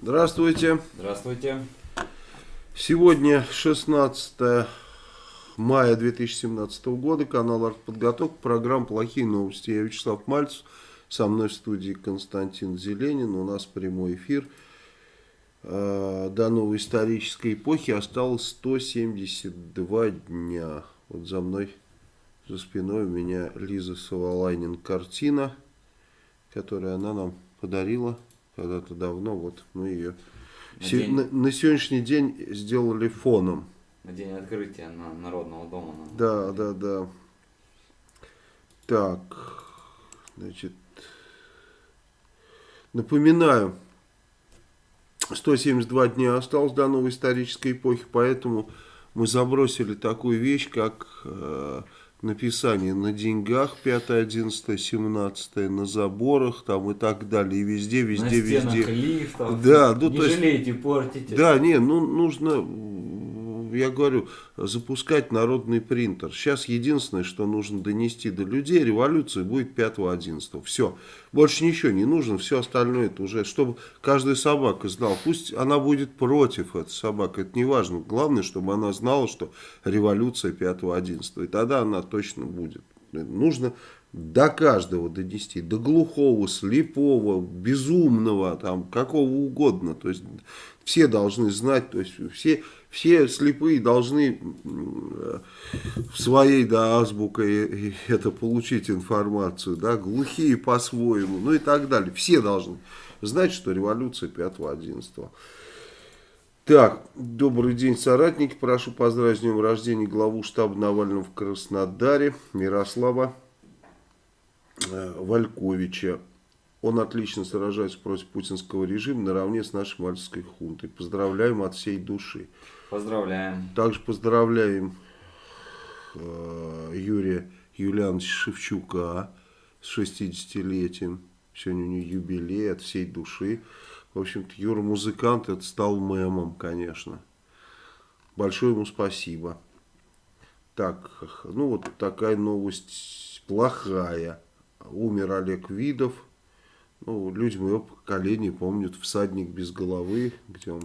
Здравствуйте. Здравствуйте. Сегодня 16 мая 2017 года, канал «Артподготовка», программа «Плохие новости». Я Вячеслав Мальцев, со мной в студии Константин Зеленин, у нас прямой эфир. А, до новой исторической эпохи осталось 172 дня. Вот за мной, за спиной у меня Лиза Савалайнин картина, которую она нам подарила когда-то давно. Вот мы ее На се- день- на, на сегодняшний день сделали фоном. На день открытия на Народного дома. на- Да, да, да. Так, значит, напоминаю, 172 дня осталось до новой исторической эпохи, поэтому мы забросили такую вещь, как э, написание на деньгах 5, 11, 17, на заборах там и так далее, и везде, На везде, стенах везде. лифтов. Да, ну, Не то есть- жалейте, портите. Да, не, ну нужно, я говорю, запускать народный принтер. Сейчас единственное, что нужно донести до людей, революция будет 5-11. Все. Больше ничего не нужно, все остальное это уже, чтобы каждая собака знала. Пусть она будет против этой собаки, это не важно. Главное, чтобы она знала, что революция 5-11. И тогда она точно будет. Нужно до каждого донести, до глухого, слепого, безумного, там, какого угодно. То есть все должны знать, то есть все, все слепые должны в своей да, азбукой это получить информацию, да, глухие по-своему, ну и так далее. Все должны знать, что революция 5-11. Так, добрый день, соратники. Прошу поздравить с днем рождения главу штаба Навального в Краснодаре, Мирослава э, Вальковича. Он отлично сражается против путинского режима наравне с нашей мальцевской хунтой. Поздравляем от всей души. Поздравляем. Также поздравляем э, Юрия Юлиановича Шевчука с 60-летием. Сегодня у него юбилей от всей души. В общем-то, Юра музыкант, это стал мемом, конечно. Большое ему спасибо. Так, ну вот такая новость плохая. Умер Олег Видов. Ну, люди моего поколения помнят «Всадник без головы», где он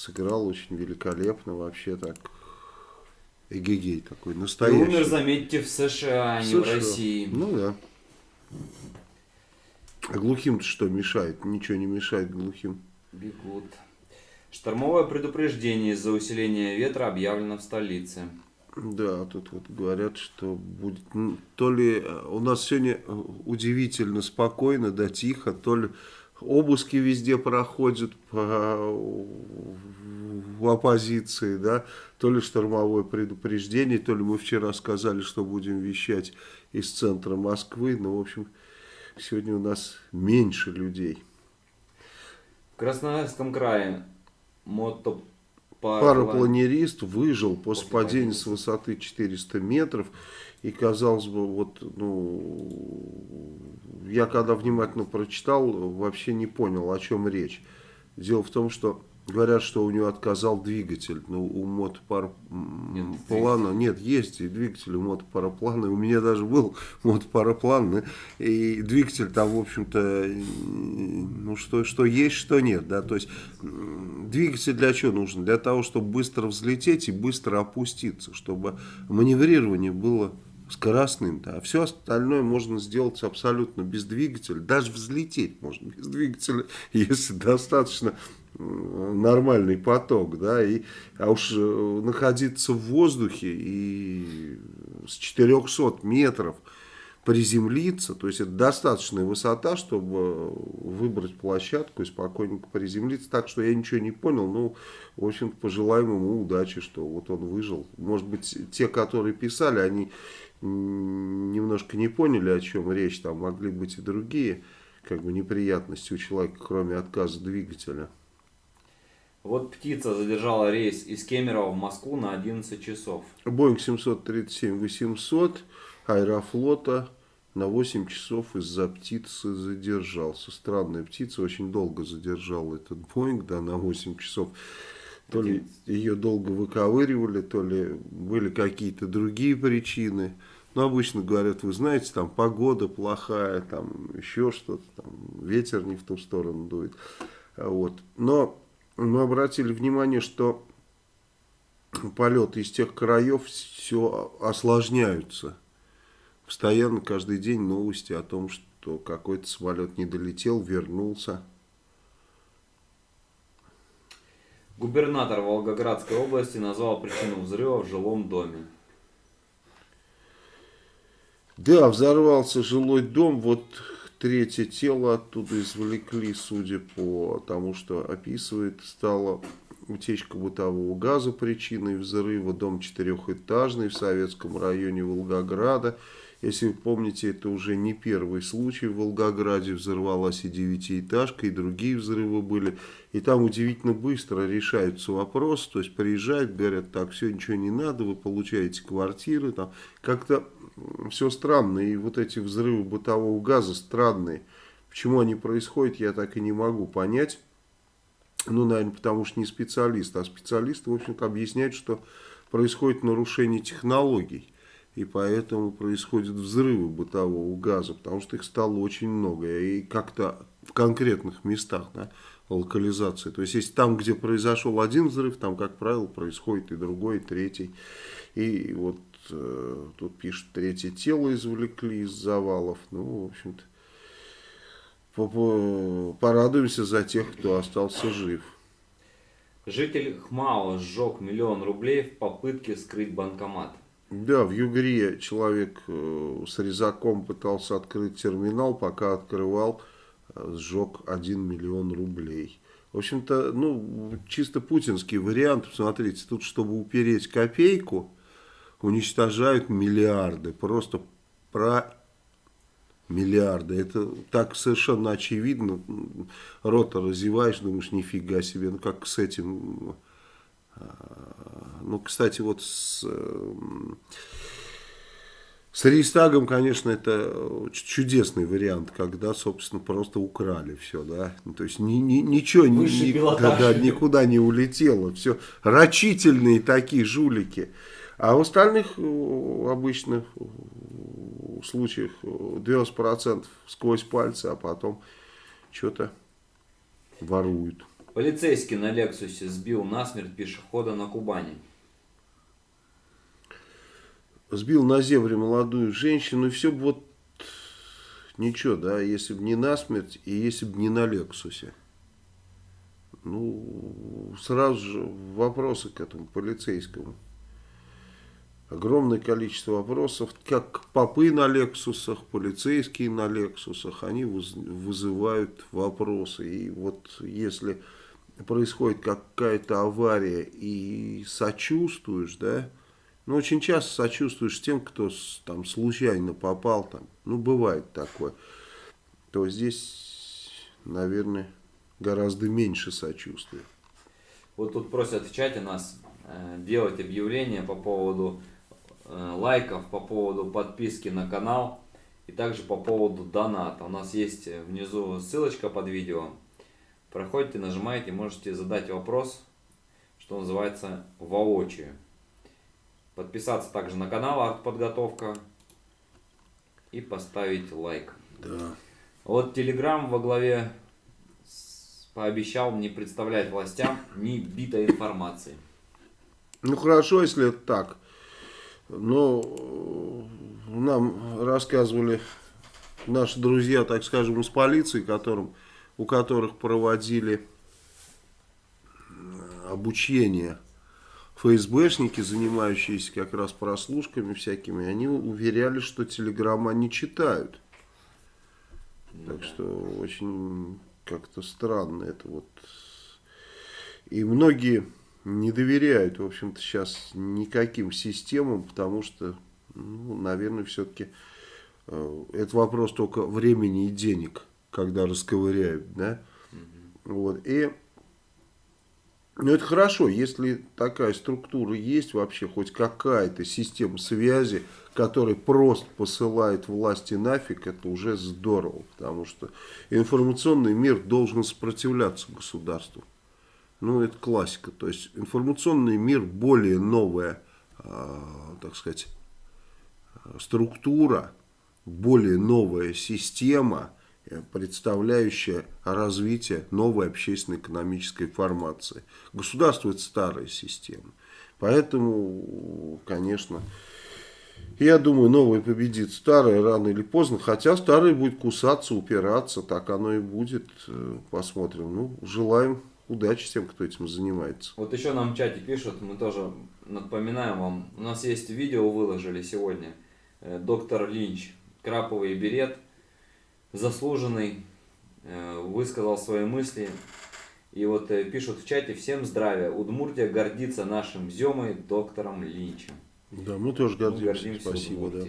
сыграл очень великолепно, вообще так, эгегей такой, И настоящий. умер, заметьте, в США, а не в США. России. Ну да. А глухим-то что мешает? Ничего не мешает глухим. Бегут. Штормовое предупреждение из-за усиления ветра объявлено в столице. Да, тут вот говорят, что будет то ли э, у нас сегодня э, удивительно спокойно, да тихо, то ли обыски везде проходят по, в оппозиции, да, то ли штормовое предупреждение, то ли мы вчера сказали, что будем вещать из центра Москвы, но в общем сегодня у нас меньше людей. В Красноярском крае мотопароплан... Парапланерист выжил после, падения. с высоты 400 метров. И казалось бы, вот, ну, я когда внимательно прочитал, вообще не понял, о чем речь. Дело в том, что говорят, что у него отказал двигатель. Ну, у мотопарплана Нет нет, есть и двигатель у мотопараплана. У меня даже был мотопараплан, и двигатель там, в общем-то, ну, что, что есть, что нет, да, то есть двигатель для чего нужен? Для того, чтобы быстро взлететь и быстро опуститься, чтобы маневрирование было скоростным, да, а все остальное можно сделать абсолютно без двигателя, даже взлететь можно без двигателя, если достаточно нормальный поток, да, и, а уж э, находиться в воздухе и с 400 метров приземлиться, то есть это достаточная высота, чтобы выбрать площадку и спокойненько приземлиться, так что я ничего не понял, ну, в общем-то, пожелаем ему удачи, что вот он выжил. Может быть, те, которые писали, они немножко не поняли, о чем речь, там могли быть и другие как бы неприятности у человека, кроме отказа двигателя. Вот птица задержала рейс из Кемерово в Москву на 11 часов. Боинг 737-800 Аэрофлота на 8 часов из-за птицы задержался. Странная птица, очень долго задержала этот Боинг, да, на 8 часов. То ли ее долго выковыривали, то ли были какие-то другие причины. Но обычно говорят, вы знаете, там погода плохая, там еще что-то, там ветер не в ту сторону дует. Вот. Но мы обратили внимание, что полеты из тех краев все осложняются. Постоянно каждый день новости о том, что какой-то самолет не долетел, вернулся. Губернатор Волгоградской области назвал причину взрыва в жилом доме. Да, взорвался жилой дом, вот третье тело оттуда извлекли, судя по тому, что описывает, стало утечка бытового газа причиной взрыва, дом четырехэтажный в Советском районе Волгограда. Если вы помните, это уже не первый случай в Волгограде, взорвалась и девятиэтажка, и другие взрывы были. И там удивительно быстро решаются вопросы, то есть приезжают, говорят, так, все, ничего не надо, вы получаете квартиры, там как-то все странно, и вот эти взрывы бытового газа странные. Почему они происходят, я так и не могу понять. Ну, наверное, потому что не специалист, а специалисты, в общем-то, объясняют, что происходит нарушение технологий. И поэтому происходят взрывы бытового газа, потому что их стало очень много. И как-то в конкретных местах, да, локализации. То есть, если там, где произошел один взрыв, там, как правило, происходит и другой, и третий. И вот э, тут пишут, третье тело извлекли из завалов. Ну, в общем-то, порадуемся за тех, кто остался жив. Житель Хмао сжег миллион рублей в попытке скрыть банкомат. Да, в Югре человек э, с резаком пытался открыть терминал, пока открывал, э, сжег 1 миллион рублей. В общем-то, ну, чисто путинский вариант, посмотрите, тут, чтобы упереть копейку, уничтожают миллиарды, просто про миллиарды. Это так совершенно очевидно. Рота разеваешь, думаешь, нифига себе, ну как с этим... А, ну, кстати, вот с, с Рейстагом, конечно, это чудесный вариант, когда, собственно, просто украли все, да. Ну, то есть ни, ни, ничего ни, да, да, никуда не улетело. Все рачительные такие жулики. А в остальных э, обычных э, случаях 90% сквозь пальцы, а потом что-то воруют. Полицейский на Лексусе сбил насмерть пешехода на Кубани. Сбил на зебре молодую женщину, и все бы вот ничего, да, если бы не насмерть и если бы не на Лексусе. Ну, сразу же вопросы к этому полицейскому огромное количество вопросов, как попы на Лексусах, полицейские на Лексусах, они вызывают вопросы. И вот если происходит какая-то авария и сочувствуешь, да, ну, очень часто сочувствуешь тем, кто там случайно попал, там, ну, бывает такое, то здесь, наверное, гораздо меньше сочувствия. Вот тут просят в чате нас э, делать объявление по поводу Э, лайков по поводу подписки на канал и также по поводу доната. У нас есть внизу ссылочка под видео. Проходите, нажимаете, можете задать вопрос, что называется, воочию. Подписаться также на канал Артподготовка и поставить лайк. Да. Вот Телеграм во главе пообещал не представлять властям ни битой информации. Ну хорошо, если это так. Но э, нам рассказывали наши друзья, так скажем, из полиции, которым, у которых проводили э, обучение ФСБшники, занимающиеся как раз прослушками всякими, они уверяли, что телеграмма не читают. Так что очень как-то странно это вот. И многие не доверяют, в общем-то, сейчас никаким системам, потому что, ну, наверное, все-таки э, это вопрос только времени и денег, когда расковыряют, да. Угу. Вот, и, ну, это хорошо, если такая структура есть вообще, хоть какая-то система связи, которая просто посылает власти нафиг, это уже здорово, потому что информационный мир должен сопротивляться государству. Ну, это классика. То есть информационный мир более новая, э, так сказать, структура, более новая система, представляющая развитие новой общественно-экономической формации. Государство – это старая система. Поэтому, конечно, я думаю, новое победит старое рано или поздно. Хотя старое будет кусаться, упираться. Так оно и будет. Э, посмотрим. Ну, желаем удачи тем, кто этим занимается. Вот еще нам в чате пишут, мы тоже напоминаем вам. У нас есть видео, выложили сегодня. Э, доктор Линч, краповый берет, заслуженный, э, высказал свои мысли. И вот пишут в чате, всем здравия, Удмуртия гордится нашим Земой, доктором Линчем. Да, мы тоже гордимся. Мы гордимся Спасибо, да.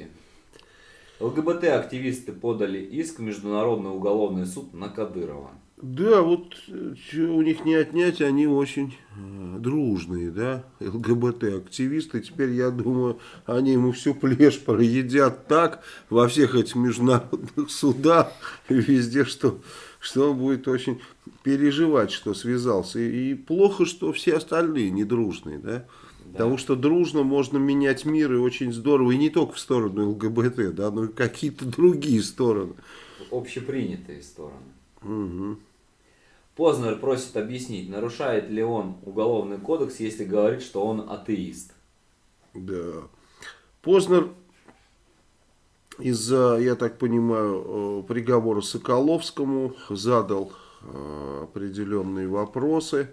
ЛГБТ-активисты подали иск в Международный уголовный суд на Кадырова. Да, вот что у них не отнять, они очень э, дружные, да, ЛГБТ-активисты. Теперь, я думаю, они ему всю плешь проедят так во всех этих международных судах и везде, что, что он будет очень переживать, что связался. И, и плохо, что все остальные не дружные, да. Да. Потому что дружно можно менять мир и очень здорово, и не только в сторону ЛГБТ, да, но и какие-то другие стороны. Общепринятые стороны. Угу. Познер просит объяснить, нарушает ли он уголовный кодекс, если говорит, что он атеист. Да. Познер из-за, я так понимаю, э, приговора Соколовскому задал э, определенные вопросы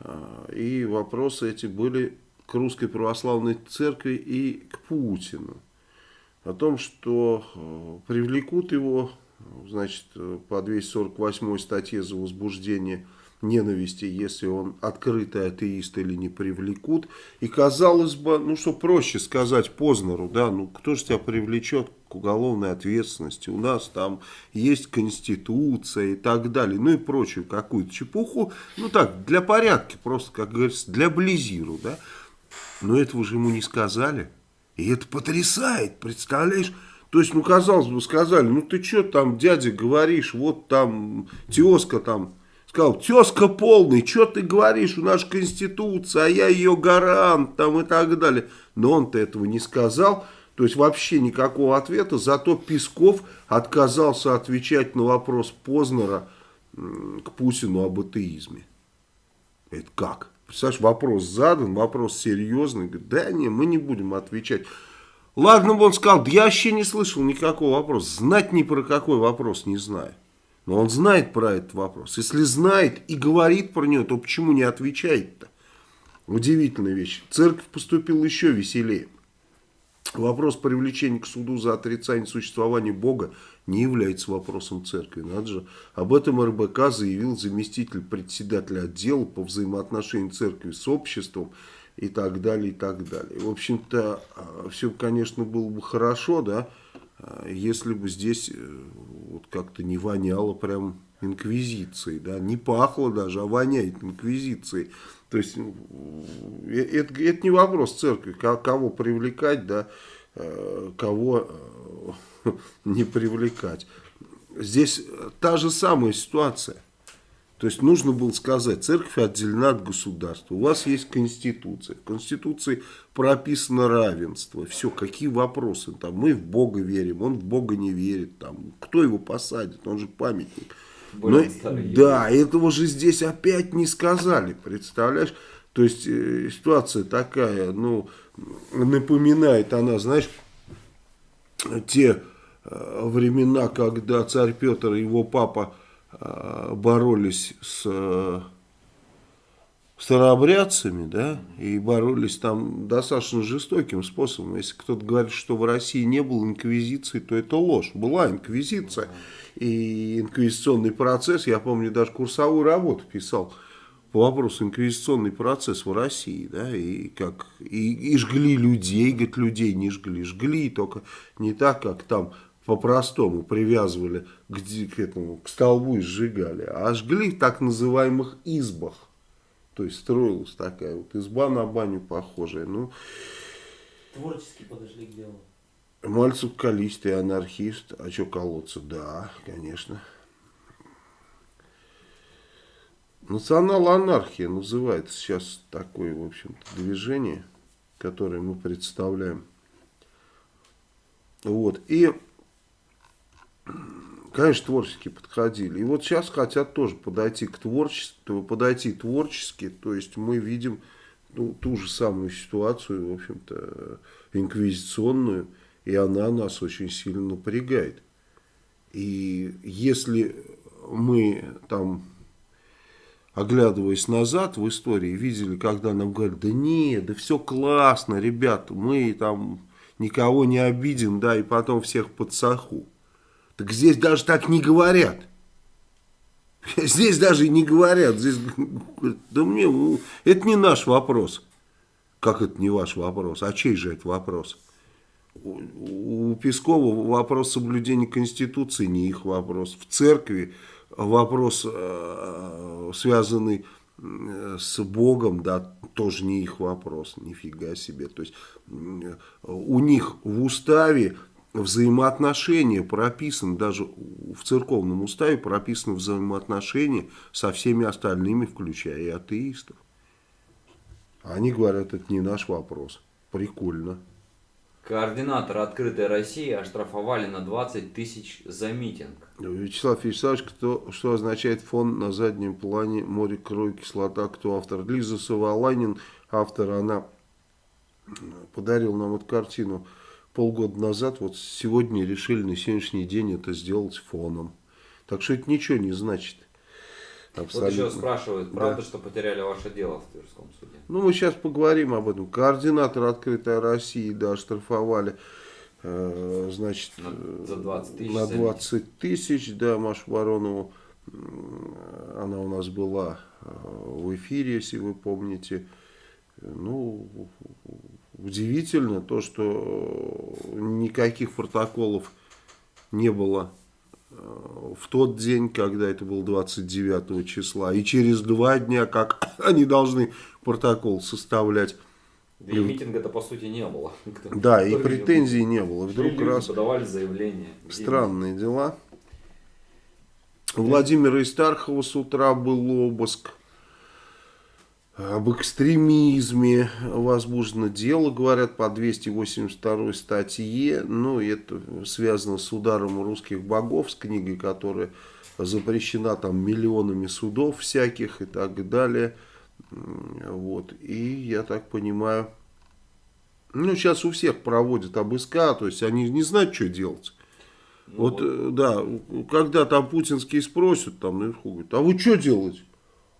а, и вопросы эти были к Русской Православной Церкви и к Путину. О том, что э, привлекут его, значит, по 248 статье за возбуждение ненависти, если он открытый атеист или не привлекут. И казалось бы, ну что проще сказать Познеру, да, ну кто же тебя привлечет к уголовной ответственности, у нас там есть конституция и так далее, ну и прочую какую-то чепуху, ну так, для порядка, просто, как говорится, для близиру, да. Но этого же ему не сказали, и это потрясает, представляешь, то есть, ну, казалось бы, сказали, ну, ты что там, дядя, говоришь, вот там, тезка там, сказал, тезка полный, что ты говоришь, у нас конституция, а я ее гарант, там, и так далее. Но он-то этого не сказал, то есть вообще никакого ответа, зато Песков отказался отвечать на вопрос Познера к Путину об атеизме. Это как? Представляешь, вопрос задан, вопрос серьезный. Говорит, да не, мы не будем отвечать. Ладно бы он сказал, да я вообще не слышал никакого вопроса. Знать ни про какой вопрос не знаю. Но он знает про этот вопрос. Если знает и говорит про него, то почему не отвечает-то? Удивительная вещь. Церковь поступила еще веселее. Вопрос привлечения к суду за отрицание существования Бога не является вопросом церкви. Надо же. Об этом РБК заявил заместитель председателя отдела по взаимоотношению церкви с обществом и так далее, и так далее. В общем-то, а, все, конечно, было бы хорошо, да, а, если бы здесь э, вот как-то не воняло прям инквизицией, да, не пахло даже, а воняет инквизицией. То есть ну, э, это, это не вопрос церкви, кого привлекать, да, э, кого не привлекать. Здесь та же самая ситуация. То есть нужно было сказать, церковь отделена от государства, у вас есть конституция, в конституции прописано равенство, все, какие вопросы, там, мы в Бога верим, он в Бога не верит, там, кто его посадит, он же памятник. Но, да, этого же здесь опять не сказали, представляешь? То есть э, ситуация такая, ну, напоминает она, знаешь, те э, времена, когда царь Петр и его папа боролись с э, старообрядцами, да, и боролись там достаточно жестоким способом. Если кто-то говорит, что в России не было инквизиции, то это ложь. Была инквизиция и инквизиционный процесс. Я помню, даже курсовую работу писал по вопросу инквизиционный процесс в России, да, и как и, и жгли людей, говорит, людей не жгли, жгли, только не так, как там по-простому привязывали к, к этому, к столбу и сжигали, а жгли в так называемых избах. То есть строилась такая вот изба на баню похожая. Ну, Творчески подошли к делу. Мальцев калист и анархист. А что колоться? Да, конечно. Национал-анархия называется сейчас такое, в общем-то, движение, которое мы представляем. Вот. И Конечно, творчески подходили. И вот сейчас хотят тоже подойти к творчеству, подойти творчески. То есть мы видим ну, ту же самую ситуацию, в общем-то, инквизиционную, и она нас очень сильно напрягает. И если мы там, оглядываясь назад в истории, видели, когда нам говорят, да нет, да все классно, ребята, мы там никого не обидим, да, и потом всех под саху. Так здесь даже так не говорят. Здесь даже не говорят. Здесь, да мне, ну, это не наш вопрос. Как это не ваш вопрос? А чей же это вопрос? У, у Пескова вопрос соблюдения Конституции не их вопрос. В церкви вопрос, э, связанный с Богом, да, тоже не их вопрос, нифига себе. То есть у них в уставе взаимоотношения прописаны, даже в церковном уставе прописаны взаимоотношения со всеми остальными, включая и атеистов. Они говорят, это не наш вопрос. Прикольно. Координатора «Открытой России» оштрафовали на 20 тысяч за митинг. Вячеслав Вячеславович, кто, что означает фон на заднем плане «Море, кровь, кислота», кто автор? Лиза Саваланин, автор, она подарила нам эту картину полгода назад. Вот сегодня решили на сегодняшний день это сделать фоном. Так что это ничего не значит. Абсолютно. Вот еще спрашивают, правда, да. что потеряли ваше дело в Тверском суде? Ну, мы сейчас поговорим об этом. Координатор «Открытой России», да, штрафовали, э, значит, на, за 20 тысяч. На 20 тысяч, да, Машу Воронову. Она у нас была э, в эфире, если вы помните. Ну, удивительно то, что никаких протоколов не было в тот день, когда это был 29 числа, и через два дня, как они должны протокол составлять. Да и митинга-то по сути не было. Да, и претензий не было. Вдруг раз подавали заявление. Странные дела. Владимира Истархова с утра был обыск об экстремизме возбуждено дело, говорят, по 282 статье. Ну, это связано с ударом русских богов, с книгой, которая запрещена там миллионами судов всяких и так далее. Вот. И я так понимаю, ну, сейчас у всех проводят обыска, то есть они не знают, что делать. Ну, вот, вот, э, да, когда там путинские спросят, там наверху, говорят, а вы что делаете?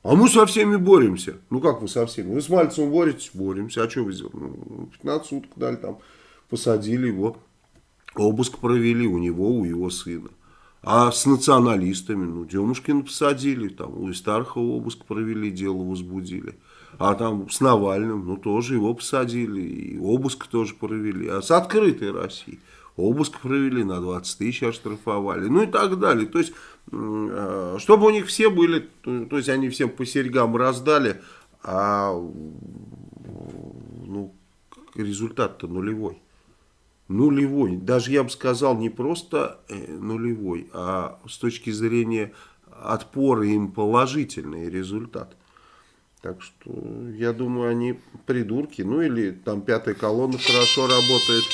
А мы со всеми боремся. Ну как вы со всеми? Вы с Мальцевым боретесь? Боремся. А что вы сделали? Ну, 15 суток дали там, посадили его. Обыск провели у него, у его сына. А с националистами, ну, Демушкина посадили, там, у Истархова обыск провели, дело возбудили. А там с Навальным, ну, тоже его посадили, и обыск тоже провели. А с открытой Россией обыск провели, на 20 тысяч оштрафовали, ну и так далее. То есть, чтобы у них все были, то есть они всем по серьгам раздали, а ну, результат-то нулевой. Нулевой. Даже я бы сказал, не просто э, нулевой, а с точки зрения отпора им положительный результат. Так что, я думаю, они придурки. Ну, или там пятая колонна хорошо работает.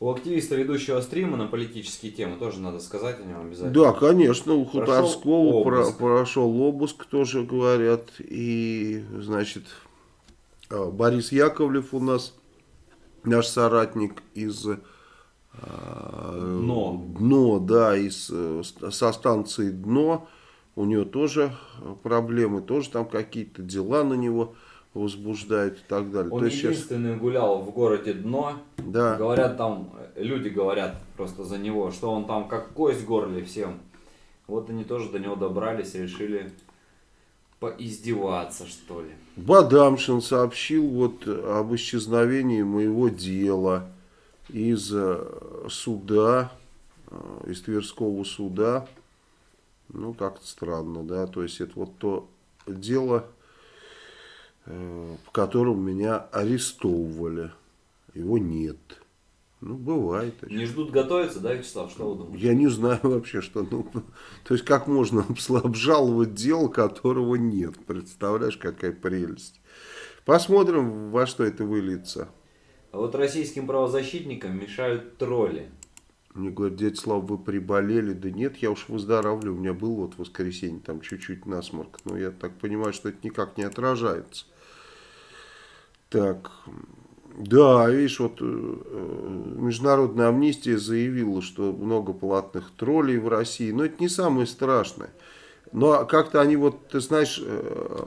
У активиста, ведущего стрима на политические темы, тоже надо сказать о нем обязательно. Да, конечно, у Хуторского прошел обыск. прошел обыск, тоже говорят. И, значит, а, Борис Яковлев у нас, наш соратник из... А, Дно. Дно, да, из, э, со станции Дно. У него тоже проблемы, тоже там какие-то дела на него возбуждает и так далее. Он То единственный сейчас... гулял в городе Дно. Да. Говорят там, люди говорят просто за него, что он там как кость в горле всем. Вот они тоже до него добрались и решили поиздеваться, что ли. Бадамшин сообщил вот об исчезновении моего дела из э, суда, э, из Тверского суда. Ну, как-то странно, да, то есть это вот то дело, Э, в котором меня арестовывали. Его нет. Ну, бывает. Не ждут готовиться, да, Вячеслав? Что вы думаете? Я не знаю вообще, что... Ну, то есть, как можно обжаловать дело, которого нет? Представляешь, какая прелесть. Посмотрим, во что это выльется. А вот российским правозащитникам мешают тролли. Мне говорят, дядя Слава, вы приболели? Да нет, я уж выздоравливаю. У меня был вот в воскресенье там чуть-чуть насморк. Но я так понимаю, что это никак не отражается. Так, да, видишь, вот э, Международная амнистия заявила, что много платных троллей в России. Но это не самое страшное. Но как-то они вот, ты знаешь, э,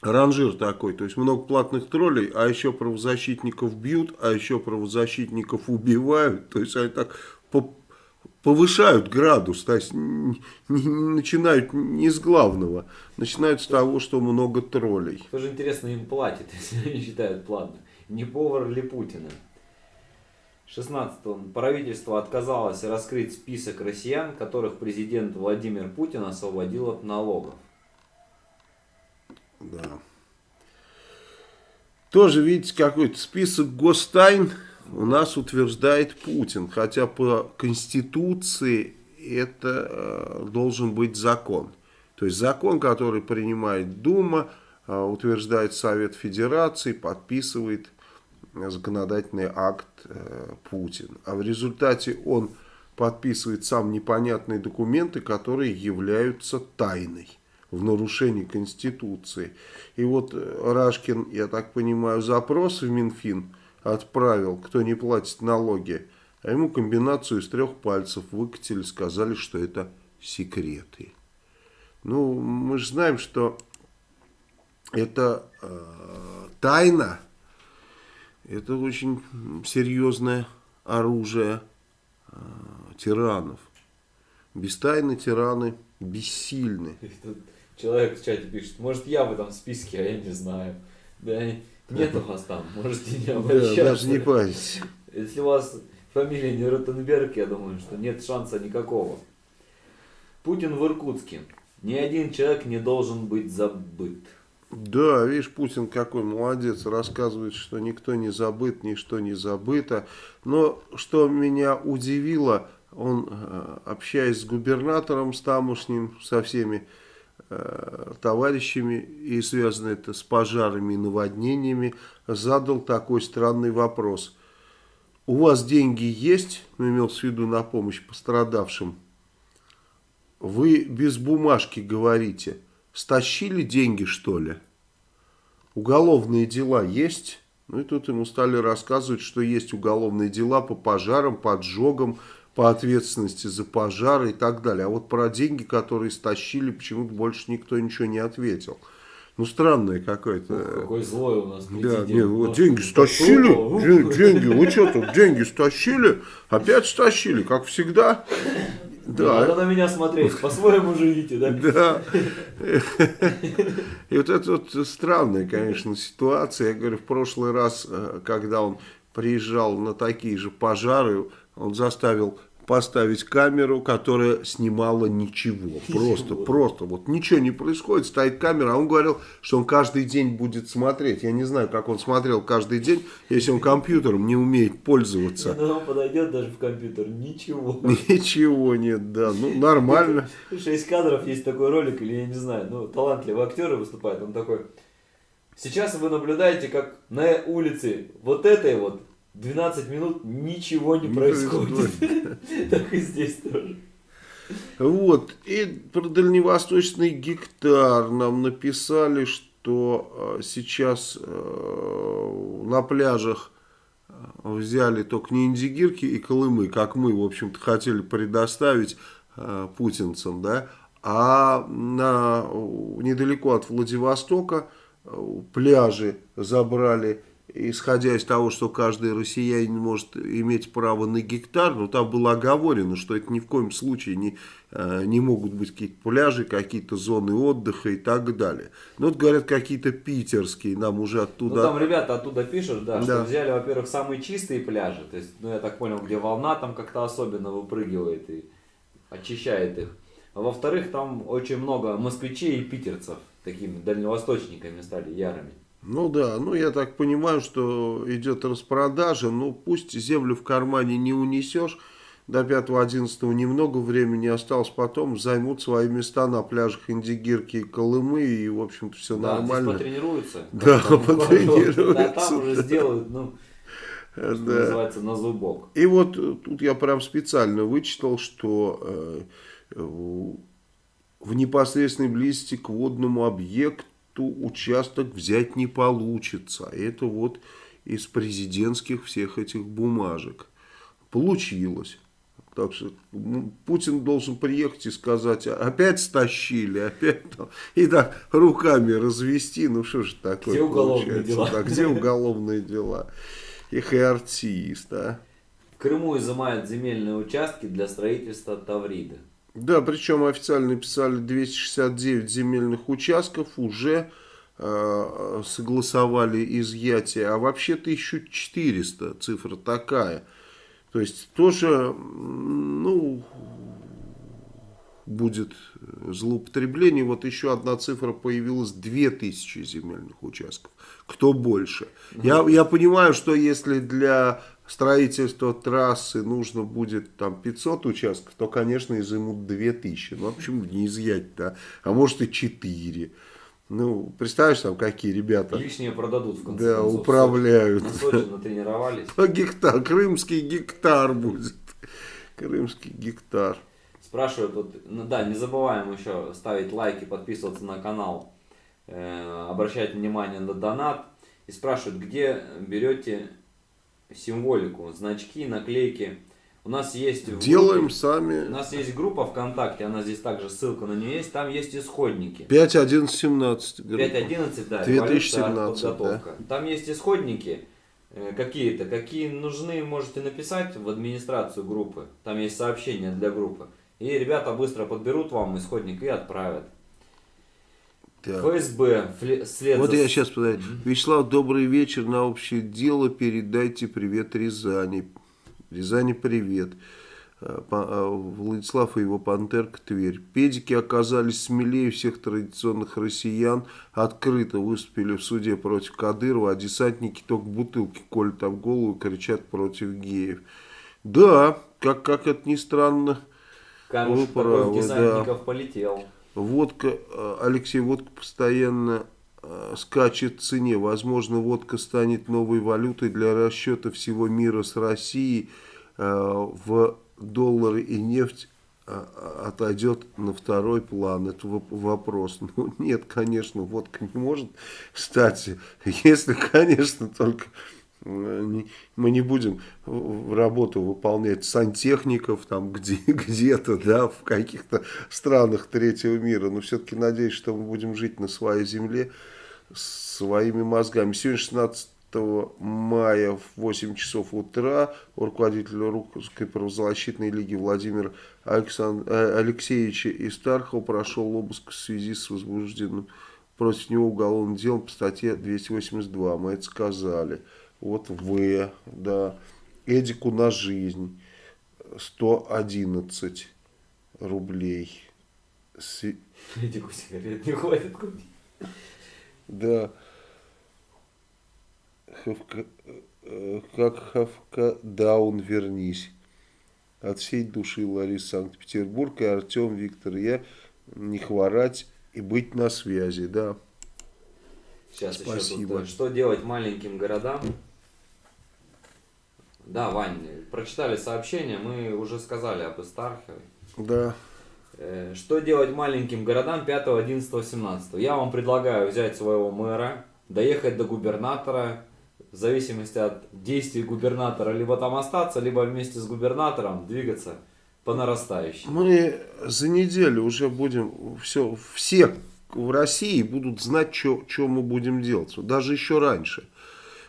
ранжир такой. То есть много платных троллей, а еще правозащитников бьют, а еще правозащитников убивают. То есть они так повышают градус, то есть не, не, начинают не с главного, начинают с того, что много троллей. Тоже интересно, им платят, если они считают платно. Не повар ли Путина? 16. Правительство отказалось раскрыть список россиян, которых президент Владимир Путин освободил от налогов. Да. Тоже, видите, какой-то список гостайн у нас утверждает Путин. Хотя по Конституции это э, должен быть закон. То есть закон, который принимает Дума, э, утверждает Совет Федерации, подписывает законодательный акт э, Путин. А в результате он подписывает сам непонятные документы, которые являются тайной в нарушении Конституции. И вот Рашкин, я так понимаю, запрос в Минфин отправил, кто не платит налоги, а ему комбинацию из трех пальцев выкатили, сказали, что это секреты. Ну, мы же знаем, что это э, тайна, это очень серьезное оружие э, тиранов. Без тайны тираны бессильны. Человек в чате пишет, может я в этом списке, а я не знаю. Да нет у вас там, можете не обращаться. Да, даже не парьтесь. Если у вас фамилия не Ротенберг, я думаю, что нет шанса никакого. Путин в Иркутске. Ни один человек не должен быть забыт. Да, видишь, Путин какой молодец, рассказывает, что никто не забыт, ничто не забыто. Но что меня удивило, он, э, общаясь с губернатором, с тамошним, со всеми товарищами, и связано это с пожарами и наводнениями, задал такой странный вопрос. У вас деньги есть, ну, имел в виду на помощь пострадавшим, вы без бумажки говорите, стащили деньги что ли? Уголовные дела есть? Ну и тут ему стали рассказывать, что есть уголовные дела по пожарам, поджогам, по ответственности за пожары и так далее. А вот про деньги, которые стащили, почему-то больше никто ничего не ответил. Ну, странное какое-то. Какой злой у нас Да, нет, вот деньги стащили, деньги, деньги, вы что тут, деньги стащили, опять стащили, как всегда. Да. Надо на меня смотреть, по-своему живите, да? Да. И вот это вот странная, конечно, ситуация. Я говорю, в прошлый раз, э, когда он приезжал на такие же пожары, он заставил поставить камеру, которая снимала ничего. Просто, просто. Вот ничего не происходит, стоит камера, а он говорил, что он каждый день будет смотреть. Я не знаю, как он смотрел каждый день, если он компьютером не умеет пользоваться. Ну, он подойдет даже в компьютер, ничего. Ничего нет, да, ну нормально. Шесть кадров, есть такой ролик, или я не знаю, ну талантливый актер выступает, он такой... Сейчас вы наблюдаете, как на улице вот этой вот 12 минут ничего не, не происходит. Так и здесь тоже. Вот, и про дальневосточный гектар нам написали, что э, сейчас э, на пляжах э, взяли только не индигирки и колымы, как мы, в общем-то, хотели предоставить путинцам, да, а на, недалеко от Владивостока пляжи забрали исходя из того, что каждый россиянин может иметь право на гектар, но там было оговорено, что это ни в коем случае не, э, не могут быть какие-то пляжи, какие-то зоны отдыха и так далее. Ну, вот говорят, какие-то питерские, нам уже оттуда... Ну, там ребята оттуда пишут, да, да. что взяли, во-первых, самые чистые пляжи, то есть, ну, я так понял, где волна там как-то особенно выпрыгивает и очищает их. А во-вторых, там очень много москвичей и питерцев, такими дальневосточниками стали ярыми. Ну да, ну я так понимаю, что идет распродажа, ну пусть землю в кармане не унесешь, до 5-11 немного времени осталось, потом займут свои места на пляжах Индигирки и Колымы, и в общем-то все да, нормально. Да, потренируются. Да, потренируются. Да, там уже сделают, ну, Что Да. называется, на зубок. И вот э, тут я прям специально вычитал, что э, в непосредственной близости к водному объекту участок взять не получится. Это вот из президентских всех этих бумажек. Получилось. Так что м, Путин должен приехать и сказать, «А опять стащили, опять там, и так руками развести, ну что же такое Где уголовные дела? Да, где уголовные дела? Эх, и артист, а. В Крыму изымают земельные участки для строительства Тавриды. Да, причем официально написали 269 земельных участков уже э, согласовали изъятие, а вообще 1400, цифра такая. То есть тоже, ну, будет злоупотребление. Вот еще одна цифра появилась, 2000 земельных участков. Кто больше? Я, я понимаю, что если для строительства трассы нужно будет там 500 участков, то, конечно, изымут 2000. Ну, а почему не изъять-то? А может и 4. Ну, представляешь, там какие ребята Лишнее продадут в конце да, концов. управляют. На Сочи натренировались. А гектар, крымский гектар будет. Крымский гектар. Спрашивают, вот, ну да, не забываем еще ставить лайки, подписываться на канал, э, обращать внимание на донат. И спрашивают, где берете символику, значки, наклейки. У нас есть Делаем группе- У сами. нас есть группа ВКонтакте, она здесь также ссылка на нее есть, там есть исходники. 5, 11, 17. 5.11, да, 2017, революция, подготовка. Там есть исходники э, какие-то, какие нужны, можете написать в администрацию группы. Там есть сообщения для группы. И ребята быстро подберут вам исходник и отправят. Да. ФСБ, след Вот за- я сейчас подаю. Вячеслав, добрый вечер. На общее дело передайте привет Рязани. Рязани привет. По- а, Владислав и его пантерка Тверь. Педики оказались смелее всех традиционных россиян. Открыто выступили в суде против Кадырова, а десантники только бутылки колют об голову и кричат против геев. Да, как, как это ни странно, Камешек Вы правы, десантников полетел. Водка, э, Алексей, водка постоянно э, скачет в цене. Возможно, водка станет новой валютой для расчета всего мира с Россией. Э, В доллары и нефть отойдет на второй план. Это воп- вопрос. Ну, нет, конечно, водка не может стать. Если, конечно, только мы не будем работу выполнять сантехников там где, где-то, да, в каких-то странах третьего мира. Но все-таки надеюсь, что мы будем жить на своей земле своими мозгами. Сегодня 16 мая в 8 часов утра у руководителя Русской правозащитной лиги Владимира Александ- э, Алексеевича Истархова прошел обыск в связи с возбужденным против него уголовным делом по статье 282. Мы это сказали. Вот В, да. Эдику на жизнь 111 рублей. Сви- Эдику сигарет не хватит купить. Да. Хавка, э, как Хавка Даун вернись. От всей души Лариса Санкт-Петербург и Артем Виктор. Я не хворать и быть на связи, да. Сейчас еще Спасибо. тут, э, что делать маленьким городам? Да, Вань, прочитали сообщение, мы уже сказали об Истархове. Да. Э, Что делать маленьким городам 5, 11, 17? Я вам предлагаю взять своего мэра, доехать до губернатора, в зависимости от действий губернатора, либо там остаться, либо вместе с губернатором двигаться по нарастающей. Мы за неделю уже будем, все, все в России будут знать, что мы будем делать. Даже еще раньше.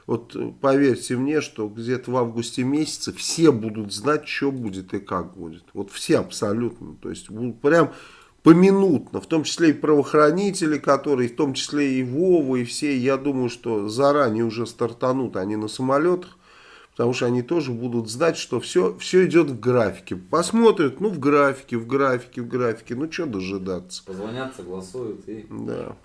Вот э, поверьте мне, что где-то в августе месяце все будут знать, что будет и как будет. Вот все абсолютно. То есть будут прям поминутно, в том числе и правоохранители, которые, в том числе и Вова, и все, я думаю, что заранее уже стартанут они на самолетах, потому что они тоже будут знать, что все, все идет в графике. Посмотрят, ну в графике, в графике, в графике, ну что дожидаться. Позвонят, согласуют и... Да.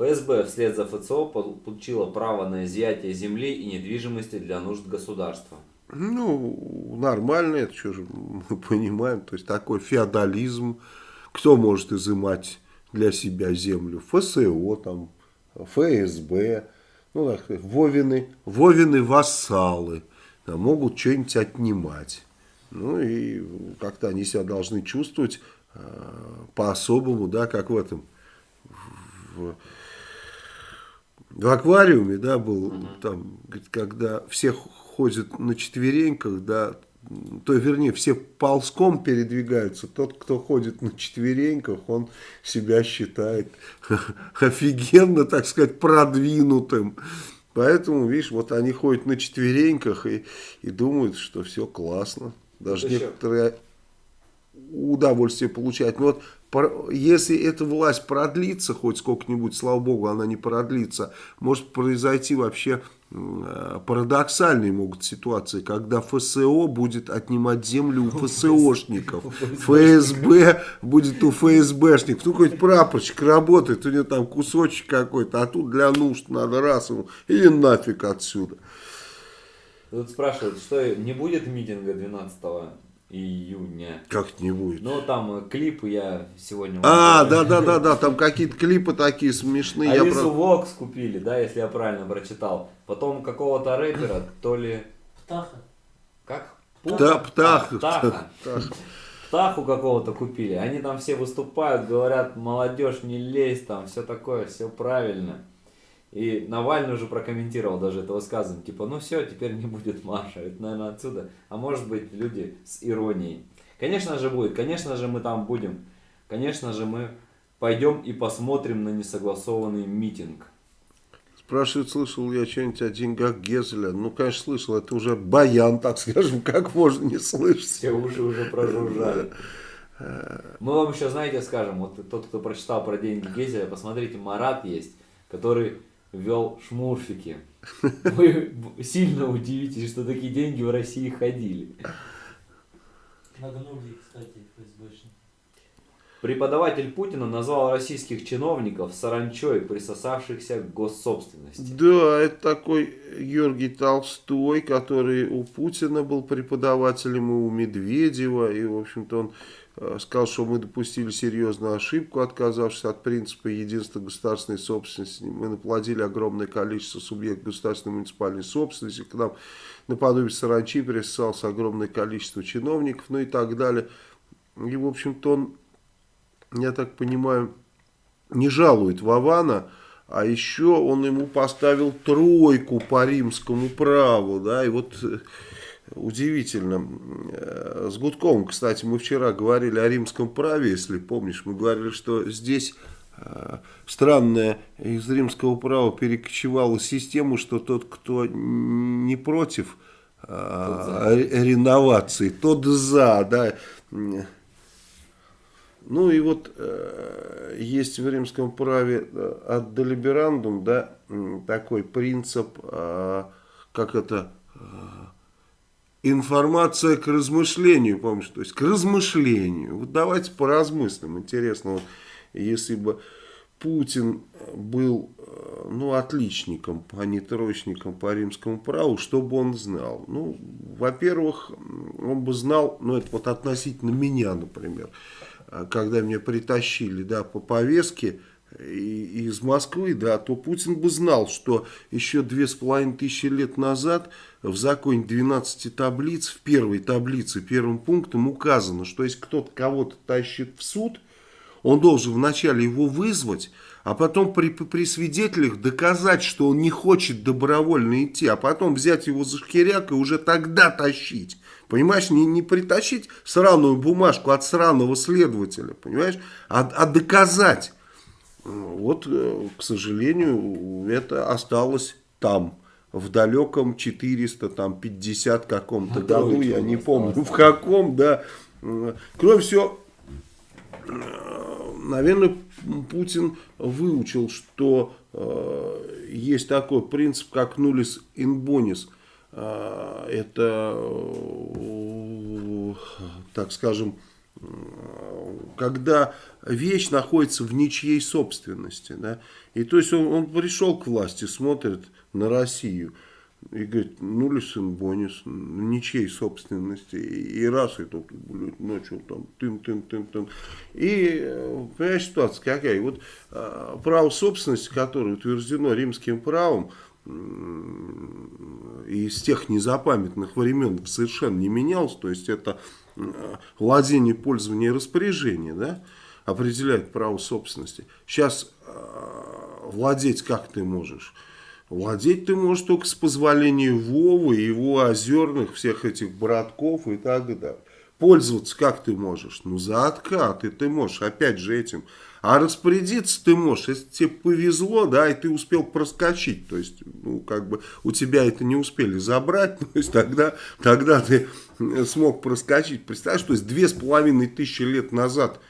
ФСБ вслед за ФЦО пол- получила право на изъятие земли и недвижимости для нужд государства. Ну, нормально, это что же мы понимаем, то есть такой феодализм, кто может изымать для себя землю? ФСО, там, ФСБ, ну, так Вовины, Вовины вассалы, да, могут что-нибудь отнимать. Ну и как-то они себя должны чувствовать э, по-особому, да, как в этом, в, в аквариуме, да, был, угу. там, когда все ходят на четвереньках, да, то, вернее, все ползком передвигаются. Тот, кто ходит на четвереньках, он себя считает офигенно, так сказать, продвинутым. Поэтому, видишь, вот они ходят на четвереньках и, и думают, что все классно. Даже это некоторые удовольствие получают. Но вот если эта власть продлится хоть сколько-нибудь, слава богу, она не продлится, может произойти вообще Э, парадоксальные могут ситуации, когда ФСО будет отнимать землю у ФСОшников, ФСБ будет у ФСБшников. Ну, какой-то прапорщик работает, у него там кусочек какой-то, а тут для нужд надо раз ему, и нафиг отсюда. Тут спрашивают, что не будет митинга 12 июня. Как не будет? Ну, там э, клипы я сегодня... А, да-да-да, там какие-то клипы такие смешные. Алису я... Вокс купили, да, если я правильно прочитал. Потом какого-то рэпера, то ли... Птаха. Как? Пуха? Птаха. Птаха. Птаху какого-то купили. Они там все выступают, говорят, молодежь, не лезь, там все такое, все правильно. И Навальный уже прокомментировал даже это высказывание, типа, ну все, теперь не будет Маша, это, наверное, отсюда. А может быть, люди с иронией. Конечно же будет, конечно же мы там будем, конечно же мы пойдем и посмотрим на несогласованный митинг. Спрашивают, слышал я что-нибудь о деньгах Гезеля. Ну, конечно, слышал, это уже баян, так скажем, как можно не слышать. Все уши уже прожужжали. Мы вам еще, знаете, скажем, вот тот, кто прочитал про деньги Гезеля, посмотрите, Марат есть, который вел шмурфики. Вы сильно удивитесь, что такие деньги в России ходили. Нагнули, кстати, ФСБшники. Преподаватель Путина назвал российских чиновников саранчой, присосавшихся к госсобственности. Да, это такой Георгий Толстой, который у Путина был преподавателем, и у Медведева, и, в общем-то, он сказал, что мы допустили серьезную ошибку, отказавшись от принципа единства государственной собственности. Мы наплодили огромное количество субъектов государственной муниципальной собственности. К нам наподобие саранчи присосалось огромное количество чиновников, ну и так далее. И, в общем-то, он, я так понимаю, не жалует Вавана, а еще он ему поставил тройку по римскому праву, да, и вот э, удивительно. Э, с Гудковым, кстати, мы вчера говорили о римском праве, если помнишь, мы говорили, что здесь э, странная из римского права перекочевала систему, что тот, кто не против э, реновации, тот за, да. Ну и вот э, есть в римском праве от делиберандум, да, такой принцип, э, как это... Э, информация к размышлению, помнишь, то есть к размышлению. Вот давайте поразмыслим. Интересно, вот, если бы Путин был ну, отличником, а не троечником по римскому праву, что бы он знал? Ну, во-первых, он бы знал, ну, это вот относительно меня, например, когда меня притащили, да, по повестке, из Москвы, да, то Путин бы знал, что еще две с половиной тысячи лет назад в законе 12 таблиц, в первой таблице, первым пунктом указано, что если кто-то кого-то тащит в суд, он должен вначале его вызвать, а потом при, при свидетелях доказать, что он не хочет добровольно идти, а потом взять его за шкиряк и уже тогда тащить. Понимаешь, не, не притащить сраную бумажку от сраного следователя, понимаешь, а, а доказать. Вот, э, к сожалению, это осталось там, в далеком 450 каком-то году, я не помню в каком, да. Кроме всего, наверное, Путин выучил, что э, есть такой принцип, как нулис инбонис. Э, это, э, так скажем, когда вещь находится в ничьей собственности. Да? И то есть он, он пришел к власти, смотрит на Россию и говорит, ну лисин бонус, ничьей собственности. И, раз и тут, блядь, начал там тын-тын-тын-тын. И, понимаешь, ситуация какая? Вот а, право собственности, которое утверждено римским правом, и с тех незапамятных времен совершенно не менялось. То есть это э, владение, пользование и распоряжение, да, определяет право собственности. Сейчас э, владеть как ты можешь? Владеть ты можешь только с позволения Вовы, его озерных, всех этих братков и так далее. Пользоваться как ты можешь? Ну, за откат, и ты можешь, опять же, этим. А распорядиться ты можешь, если тебе повезло, да, и ты успел проскочить. То есть, ну, как бы, у тебя это не успели забрать, то есть, тогда, тогда ты смог проскочить. Представляешь, то есть, две с половиной тысячи лет назад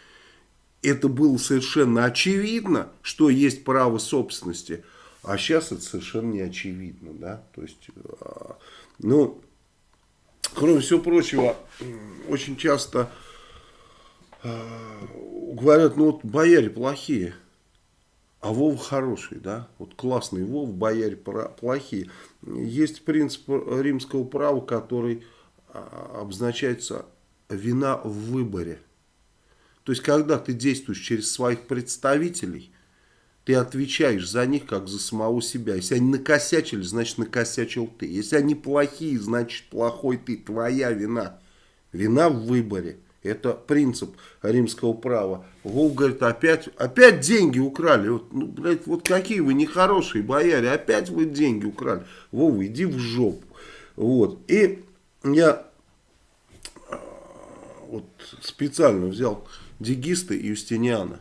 это было совершенно очевидно, что есть право собственности, а сейчас это совершенно не очевидно, да, то есть, а, ну, кроме всего прочего, очень часто э, говорят, ну вот бояре плохие, а Вов хороший, да, вот классный Вов, бояре плохие. Есть принцип римского права, который а, обозначается вина в выборе. То есть, когда ты действуешь через своих представителей, ты отвечаешь за них, как за самого себя. Если они накосячили, значит накосячил ты. Если они плохие, значит плохой ты. Твоя вина. Вина в выборе. Это принцип римского права. Вов говорит, опять, опять деньги украли. Вот, ну, блядь, вот какие вы нехорошие бояре, опять вы деньги украли. Вова, иди в жопу. Вот. И я а, вот специально взял Дегиста и Юстиниана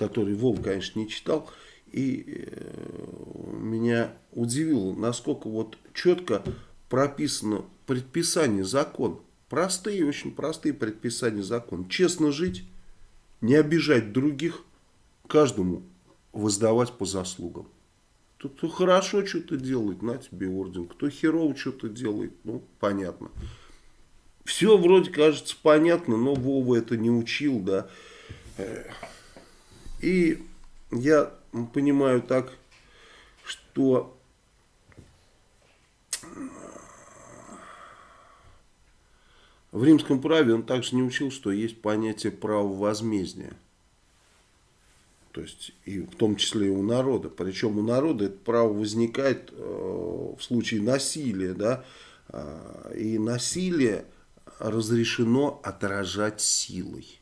который Вов, конечно, не читал. И э, меня удивило, насколько вот четко прописано предписание закон. Простые, очень простые предписания закон. Честно жить, не обижать других, каждому воздавать по заслугам. Тут кто хорошо что-то делает, на тебе орден. Кто херово что-то делает, ну, понятно. Все вроде кажется понятно, но Вова это не учил, да. И я понимаю так, что в римском праве он также не учил, что есть понятие права возмездия. То есть, и в том числе и у народа. Причем у народа это право возникает э, в случае насилия. Да? Э, и насилие разрешено отражать силой.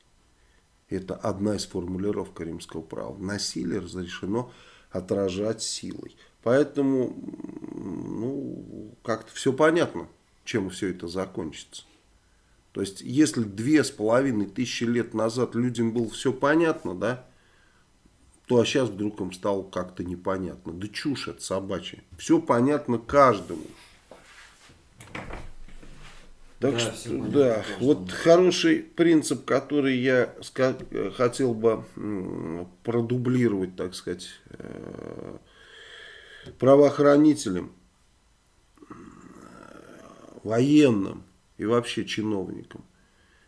Это одна из формулировок римского права. Насилие разрешено отражать силой. Поэтому, ну, как-то все понятно, чем все это закончится. То есть, если две с половиной тысячи лет назад людям было все понятно, да, то а сейчас вдруг им стало как-то непонятно. Да чушь это собачья. Все понятно каждому. Так да, что, да, вот хороший принцип, который я хотел бы продублировать, так сказать, э, правоохранителям, военным и вообще чиновникам.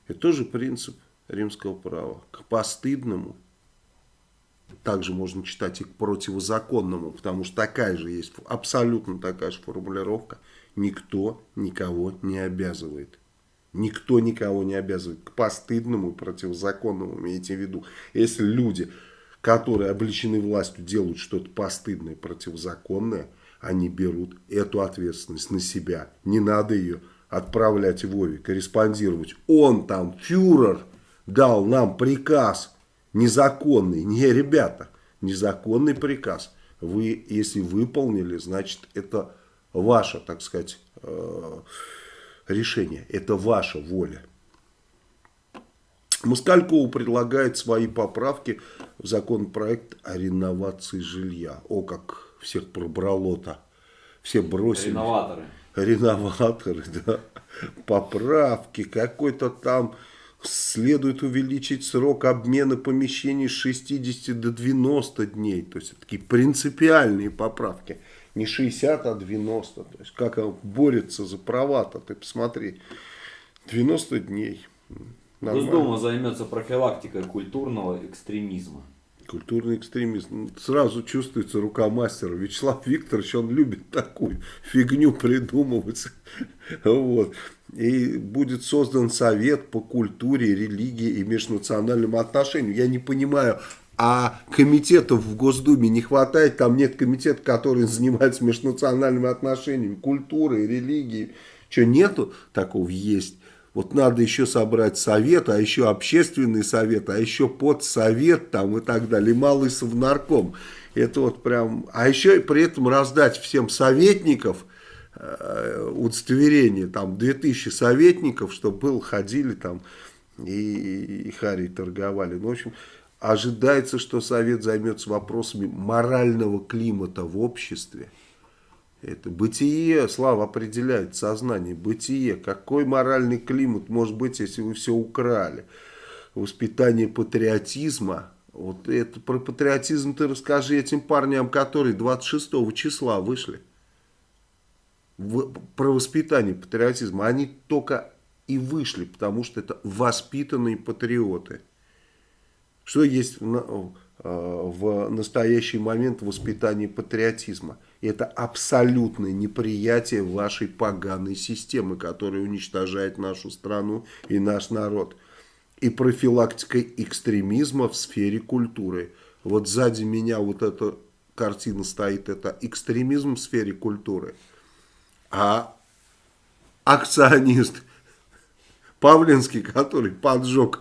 Это тоже принцип римского права. К постыдному, также можно читать и к противозаконному, потому что такая же есть, абсолютно такая же формулировка – никто никого не обязывает. Никто никого не обязывает к постыдному и противозаконному, имейте в виду. Если люди, которые обличены властью, делают что-то постыдное противозаконное, они берут эту ответственность на себя. Не надо ее отправлять Вове, корреспондировать. Он там, фюрер, дал нам приказ незаконный. Не, ребята, незаконный приказ. Вы, если выполнили, значит, это ваше, так сказать, э, решение. Это ваша воля. Москалькова предлагает свои поправки в законопроект о реновации жилья. О, как всех пробрало-то. Все бросили. Реноваторы. Реноваторы, да. Поправки, какой-то там следует увеличить срок обмена помещений с 60 до 90 дней. То есть, такие принципиальные поправки не 60, а 90. То есть как он борется за права-то, ты посмотри. 90 дней. Нормально. Госдума займется профилактикой культурного экстремизма. Культурный экстремизм. Ну, сразу чувствуется рука мастера. Вячеслав Викторович, он любит такую фигню придумывать. Вот. И будет создан совет по культуре, религии и межнациональным отношениям. Я не понимаю, а комитетов в Госдуме не хватает, там нет комитета, который занимается межнациональными отношениями, культурой, религией. Что, нету? Такого есть. Вот надо еще собрать совет, а еще общественный совет, а еще подсовет там и так далее, малый совнарком. Это вот прям... А еще и при этом раздать всем советников э, удостоверение, там 2000 советников, чтобы был, ходили там и, и хари торговали. Ну, в общем, ожидается, что Совет займется вопросами морального климата в обществе. Это бытие, Слава определяет сознание, бытие. Какой моральный климат может быть, если вы все украли? Воспитание патриотизма. Вот это про патриотизм ты расскажи этим парням, которые 26 числа вышли. В, про воспитание патриотизма. Они только и вышли, потому что это воспитанные патриоты. Что есть в, э, в настоящий момент воспитания патриотизма? Это абсолютное неприятие вашей поганой системы, которая уничтожает нашу страну и наш народ. И профилактика экстремизма в сфере культуры. Вот сзади меня вот эта картина стоит, это экстремизм в сфере культуры. А акционист Павленский, который поджег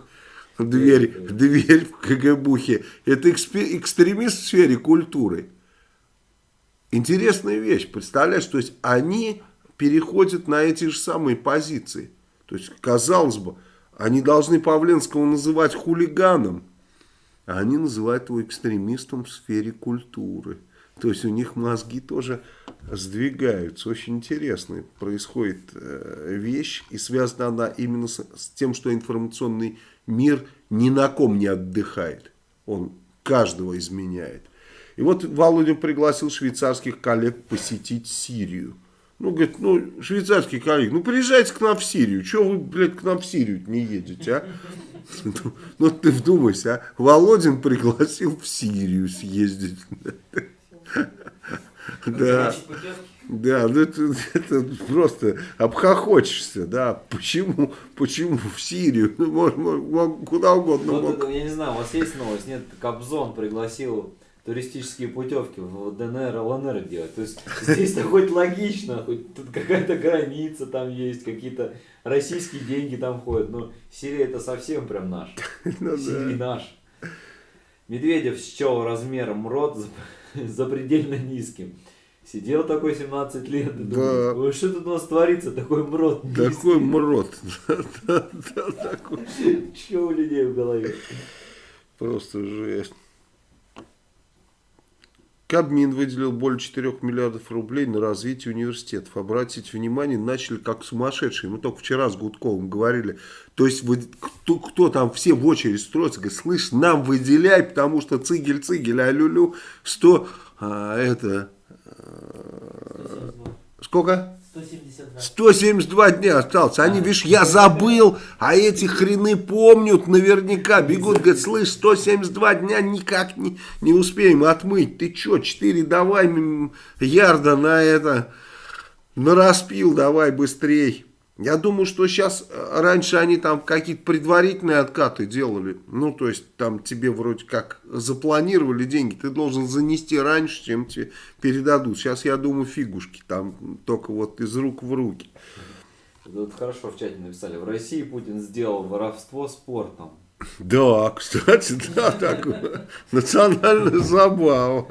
дверь, дверь в КГБухе, это экстремист в сфере культуры. Интересная вещь, представляешь, то есть они переходят на эти же самые позиции. То есть, казалось бы, они должны Павленского называть хулиганом, а они называют его экстремистом в сфере культуры. То есть у них мозги тоже сдвигаются. Очень интересная происходит э, вещь, и связана она именно с, с тем, что информационный мир ни на ком не отдыхает. Он каждого изменяет. И вот Володин пригласил швейцарских коллег посетить Сирию. Ну, говорит, ну, швейцарский коллег, ну, приезжайте к нам в Сирию. Чего вы, блядь, к нам в Сирию не едете, а? Ну, ты вдумайся, а? Володин пригласил в Сирию съездить. Да. Да, ну это, это просто обхохочешься, да. Почему, почему в Сирию? Ну, может, куда угодно. Вот это, я не знаю, у вас есть новость? Нет, Кобзон пригласил туристические путевки в ДНР, ЛНР делать. То есть здесь-то хоть логично, хоть тут какая-то граница там есть, какие-то российские деньги там ходят. Но Сирия это совсем прям наш. Ну, Сирия да. наш. Медведев счел размером рот запредельно низким. Сидел такой 17 лет и да. думал, что тут у нас творится, такой мрот. Такой мрот. Что у людей в голове? Просто жесть. Кабмин выделил более 4 миллиардов рублей на развитие университетов. Обратите внимание, начали как сумасшедшие. Мы только вчера с Гудковым говорили. То есть, вы, кто, кто там все в очередь строится, говорит, слышь, нам выделяй, потому что цигель-цигель, а люлю 100, а, это, сколько? 172. 172 дня осталось. Они, а, видишь, я забыл, а эти хрены помнят наверняка. Бегут, говорят, слышь, 172 дня никак не, не успеем отмыть. Ты что, 4 давай ярда на это, на распил давай быстрей. Я думаю, что сейчас, э, раньше они там какие-то предварительные откаты делали. Ну, то есть, там тебе вроде как запланировали деньги. Ты должен занести раньше, чем тебе передадут. Сейчас, я думаю, фигушки там только вот из рук в руки. Вот хорошо в чате написали. В России Путин сделал воровство спортом. Да, кстати, да, так национальная забава.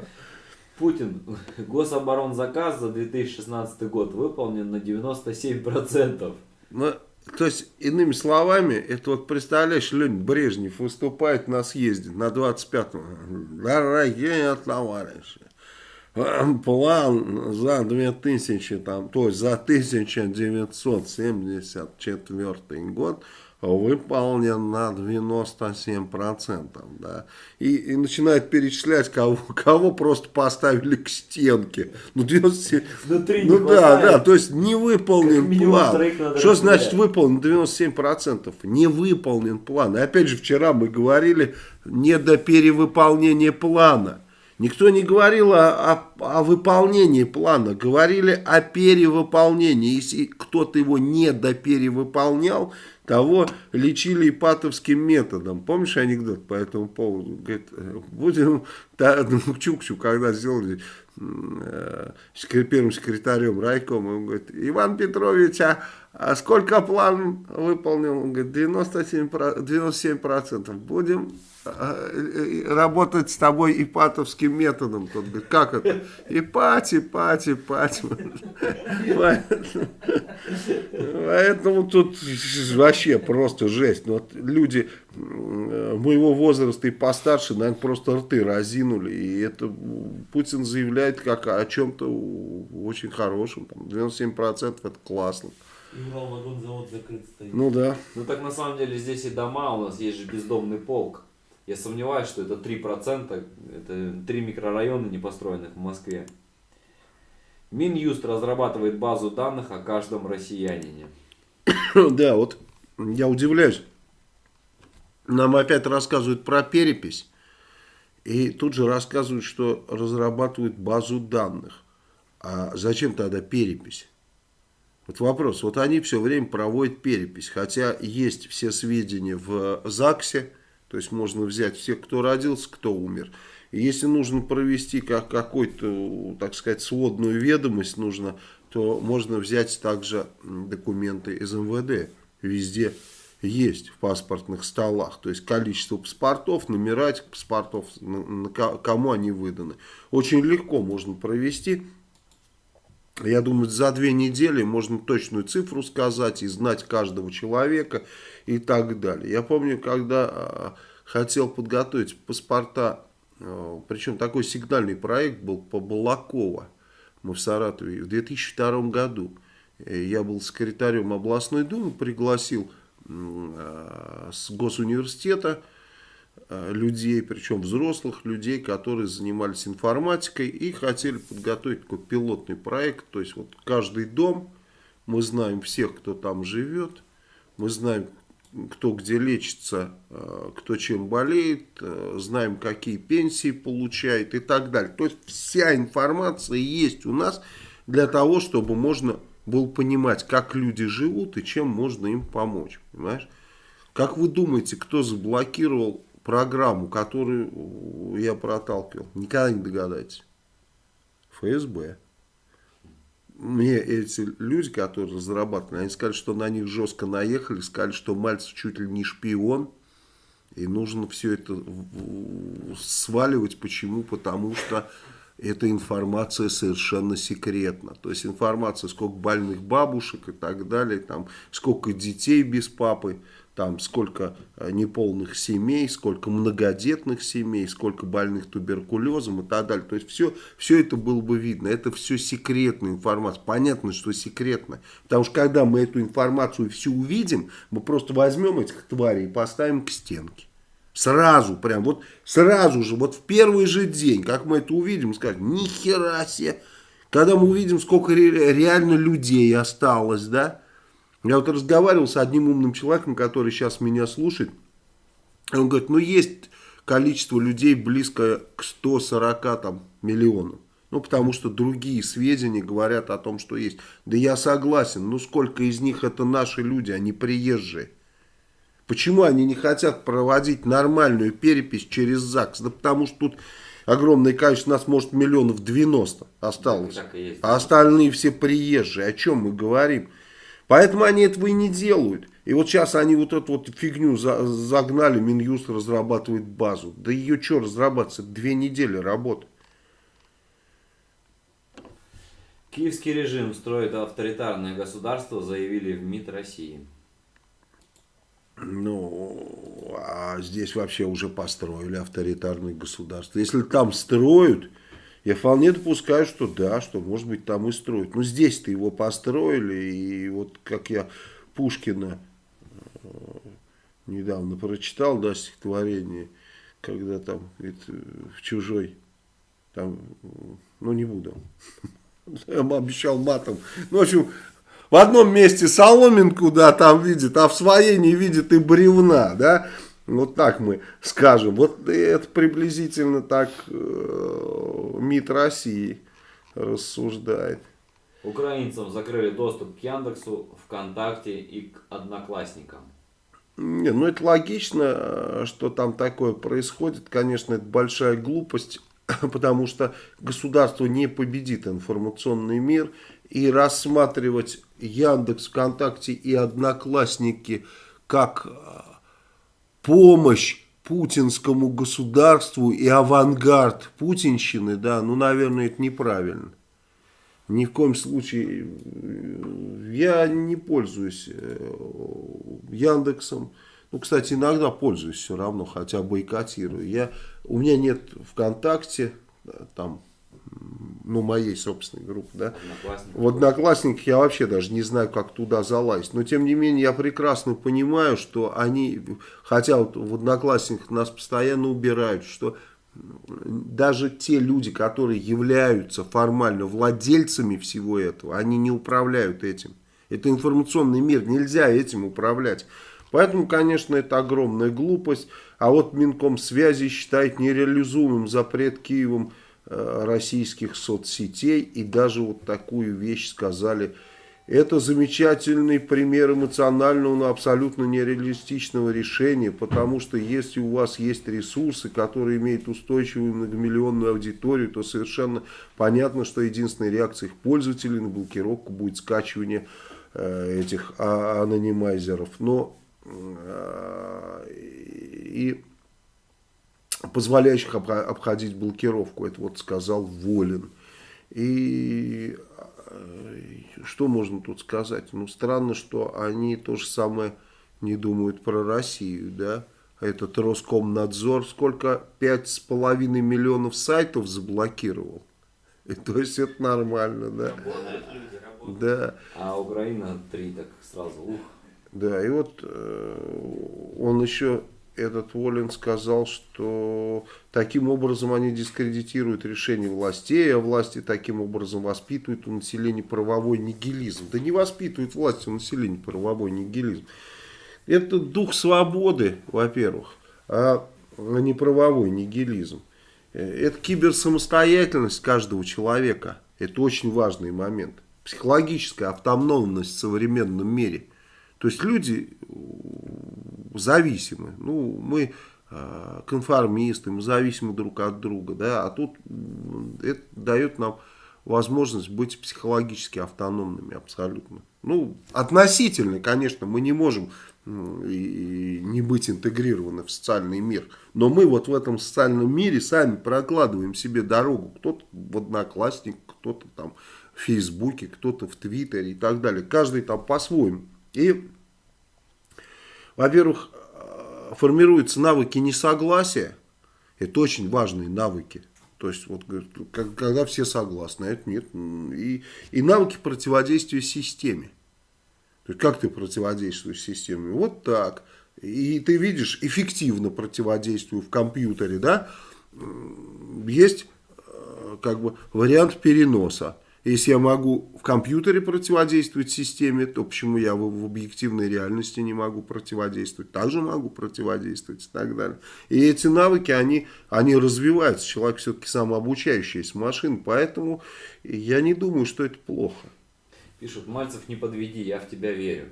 Путин, гособоронзаказ за 2016 год выполнен на 97%. Ну, то есть, иными словами, это вот, представляешь, Леонид Брежнев выступает на съезде на 25-м. Дорогие товарищи, план за 2000, там, то есть за 1974 год выполнен на 97%. Да? И, и начинает перечислять, кого, кого просто поставили к стенке. Ну, 97, Внутри ну да, да, то есть не выполнен план. Что значит выполнен 97%? Не выполнен план. И опять же, вчера мы говорили, не до перевыполнения плана. Никто не говорил о, о, о выполнении плана, говорили о перевыполнении. Если кто-то его не доперевыполнял, того лечили ипатовским методом. Помнишь анекдот по этому поводу? Говорит, будем, ну, Чукчу, когда сделали э, первым секретарем райкома, он говорит, Иван Петрович, а, а сколько план выполнил? Он говорит, 97%, 97%. Будем Э, работать с тобой ипатовским методом. Тот говорит, как это? Ипать, ипать, ипать. Поэтому тут вообще просто жесть. Вот люди моего возраста и постарше, наверное, просто рты разинули. И это Путин заявляет как о чем-то очень хорошем. Там 97% это классно. Урал-вагонзавод закрыт стоит. Ну да. Ну так на самом деле здесь и дома, у нас есть же бездомный полк. Я сомневаюсь, что это 3%, это 3 микрорайона не построенных в Москве. Минюст разрабатывает базу данных о каждом россиянине. Да, вот я удивляюсь. Нам опять рассказывают про перепись. И тут же рассказывают, что разрабатывают базу данных. А зачем тогда перепись? Вот вопрос. Вот они все время проводят перепись. Хотя есть все сведения в ЗАГСе то есть можно взять всех, кто родился, кто умер. И если нужно провести как какой-то, так сказать, сводную ведомость, нужно, то можно взять также документы из МВД. Везде есть в паспортных столах. То есть количество паспортов, номера этих паспортов, на, на, кому они выданы. Очень легко можно провести. Я думаю, за две недели можно точную цифру сказать и знать каждого человека и так далее. Я помню, когда а, хотел подготовить паспорта, а, причем такой сигнальный проект был по Балакова, мы в Саратове, в 2002 году. Э, я был секретарем областной думы, пригласил а, с госуниверситета людей, причем взрослых людей, которые занимались информатикой и хотели подготовить такой пилотный проект. То есть вот каждый дом, мы знаем всех, кто там живет, мы знаем, кто где лечится, э, кто чем болеет, э, знаем, какие пенсии получает и так далее. То есть вся информация есть у нас для того, чтобы можно было понимать, как люди живут и чем можно им помочь. Понимаешь? Как вы думаете, кто заблокировал программу, которую я проталкивал? Никогда не догадаетесь. ФСБ мне эти люди, которые разрабатывали, они сказали, что на них жестко наехали, сказали, что Мальцев чуть ли не шпион, и нужно все это сваливать. Почему? Потому что эта информация совершенно секретна. То есть информация, сколько больных бабушек и так далее, там, сколько детей без папы, там сколько э, неполных семей, сколько многодетных семей, сколько больных туберкулезом и так далее. То есть все, все это было бы видно. Это все секретная информация. Понятно, что секретная. Потому что когда мы эту информацию всю увидим, мы просто возьмем этих тварей и поставим к стенке. Сразу, прям, вот сразу же, вот в первый же день, как мы это увидим, скажем, нихера себе. Когда мы увидим, сколько реально людей осталось, да, я вот разговаривал с одним умным человеком, который сейчас меня слушает. Он говорит, ну есть количество людей близко к 140 там, миллионам. Ну, потому что другие сведения говорят о том, что есть. Да я согласен, ну сколько из них это наши люди, они приезжие. Почему они не хотят проводить нормальную перепись через ЗАГС? Да потому что тут огромное количество, нас может миллионов 90 осталось. А остальные все приезжие. О чем мы говорим? Поэтому они этого и не делают. И вот сейчас они вот эту вот фигню загнали, Минюст разрабатывает базу. Да ее что разрабатываться? Две недели работы. Киевский режим строит авторитарное государство, заявили в МИД России. Ну, а здесь вообще уже построили авторитарное государство. Если там строят, я вполне допускаю, что да, что может быть там и строят. Но здесь-то его построили, и вот как я Пушкина э, недавно прочитал, да, стихотворение, когда там говорит, в чужой, там, ну не буду, обещал матом, ну в общем, в одном месте соломинку, да, там видит, а в своей не видит и бревна, да, Вот так мы скажем. Вот это приблизительно так э, МИД России рассуждает. Украинцам закрыли доступ к Яндексу, ВКонтакте и к Одноклассникам. Не, ну это логично, э, что там такое происходит. Конечно, это большая глупость, потому что государство не победит информационный мир. И рассматривать Яндекс, ВКонтакте и Одноклассники как э, помощь путинскому государству и авангард путинщины, да, ну, наверное, это неправильно. Ни в коем случае я не пользуюсь э, Яндексом. Ну, кстати, иногда пользуюсь все равно, хотя бойкотирую. Я, у меня нет ВКонтакте, там, ну, моей собственной группы, да. В Одноклассниках я вообще даже не знаю, как туда залазить. Но, тем не менее, я прекрасно понимаю, что они, хотя вот в Одноклассниках нас постоянно убирают, что даже те люди, которые являются формально владельцами всего этого, они не управляют этим. Это информационный мир, нельзя этим управлять. Поэтому, конечно, это огромная глупость. А вот Минком связи считает нереализуемым запрет Киевом российских соцсетей. И даже вот такую вещь сказали это замечательный пример эмоционального, но абсолютно нереалистичного решения, потому что если у вас есть ресурсы, которые имеют устойчивую многомиллионную аудиторию, то совершенно понятно, что единственной реакцией их пользователей на блокировку будет скачивание э, этих а, анонимайзеров. Но э, и позволяющих обходить блокировку, это вот сказал Волин. И что можно тут сказать? Ну, странно, что они то же самое не думают про Россию, да? Этот Роскомнадзор сколько? Пять с половиной миллионов сайтов заблокировал. И, то есть это нормально, да? Работают люди, работают. Да. А Украина три, так сразу, ух. Да, и вот э, он еще этот Волин сказал, что таким образом они дискредитируют решение властей, а власти таким образом воспитывают у населения правовой нигилизм. Да не воспитывают власти у населения правовой нигилизм. Это дух свободы, во-первых, а не правовой нигилизм. Это киберсамостоятельность каждого человека. Это очень важный момент. Психологическая автономность в современном мире. То есть люди зависимы. Ну, мы э, конформисты, мы зависимы друг от друга, да, а тут это дает нам возможность быть психологически автономными абсолютно. Ну, относительно, конечно, мы не можем и не быть интегрированы в социальный мир. Но мы вот в этом социальном мире сами прокладываем себе дорогу. Кто-то в Одноклассник, кто-то там в Фейсбуке, кто-то в Твиттере и так далее. Каждый там по-своему. И во-первых, э, формируются навыки несогласия. Это очень важные навыки. То есть, вот, когда все согласны, а это нет. И, и навыки противодействия системе. То есть, как ты противодействуешь системе? Вот так. И ты видишь, эффективно противодействую в компьютере, да, есть э, как бы вариант переноса. Если я могу в компьютере противодействовать системе, то почему я в, в объективной реальности не могу противодействовать? Также могу противодействовать и так далее. И эти навыки, они, они развиваются. Человек все-таки самообучающаяся машина, поэтому я не думаю, что это плохо. Пишут, Мальцев, не подведи, я в тебя верю.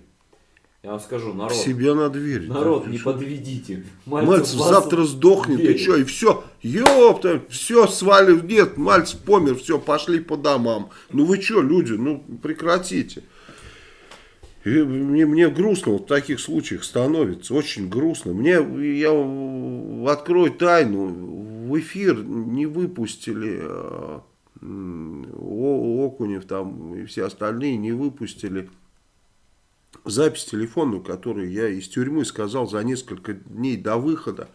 Я вам скажу, народ. Себе надо верить. Народ, да, не что? подведите. Мальцев, Мальцев завтра сдохнет, верит. и что, и все. Ёпта, все свалив, нет, Мальцев помер, все, пошли по домам. Ну вы что, люди, ну прекратите. И мне, мне грустно вот в таких случаях становится, очень грустно. Мне, я открою тайну, в эфир не выпустили э, Окунев там и все остальные не выпустили запись телефонную, которую я из тюрьмы сказал за несколько дней до выхода.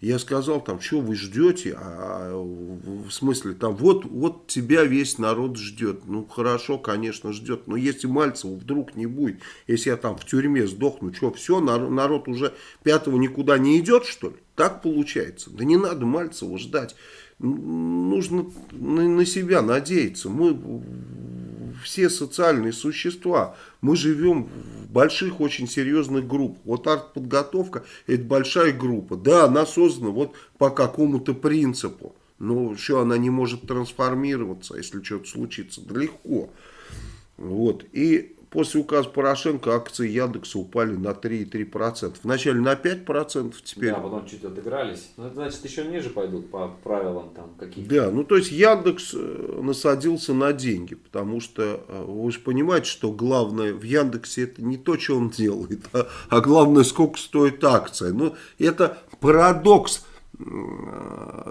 Я сказал там, что вы ждете, а, в смысле там, вот, вот тебя весь народ ждет. Ну хорошо, конечно, ждет, но если Мальцева вдруг не будет, если я там в тюрьме сдохну, что, все, народ, уже пятого никуда не идет, что ли? Так получается. Да не надо Мальцева ждать. Нужно на, себя надеяться. Мы все социальные существа. Мы живем в больших, очень серьезных группах. Вот артподготовка – это большая группа. Да, она создана вот по какому-то принципу. Но что, она не может трансформироваться, если что-то случится? Да легко. Вот. И после указа Порошенко акции Яндекса упали на 3,3%. Вначале на 5%, теперь... Да, потом чуть отыгрались. Ну, это значит, еще ниже пойдут по правилам там каких-то. Да, ну то есть Яндекс э, насадился на деньги, потому что э, вы же понимаете, что главное в Яндексе это не то, что он делает, а, а главное, сколько стоит акция. Ну, это парадокс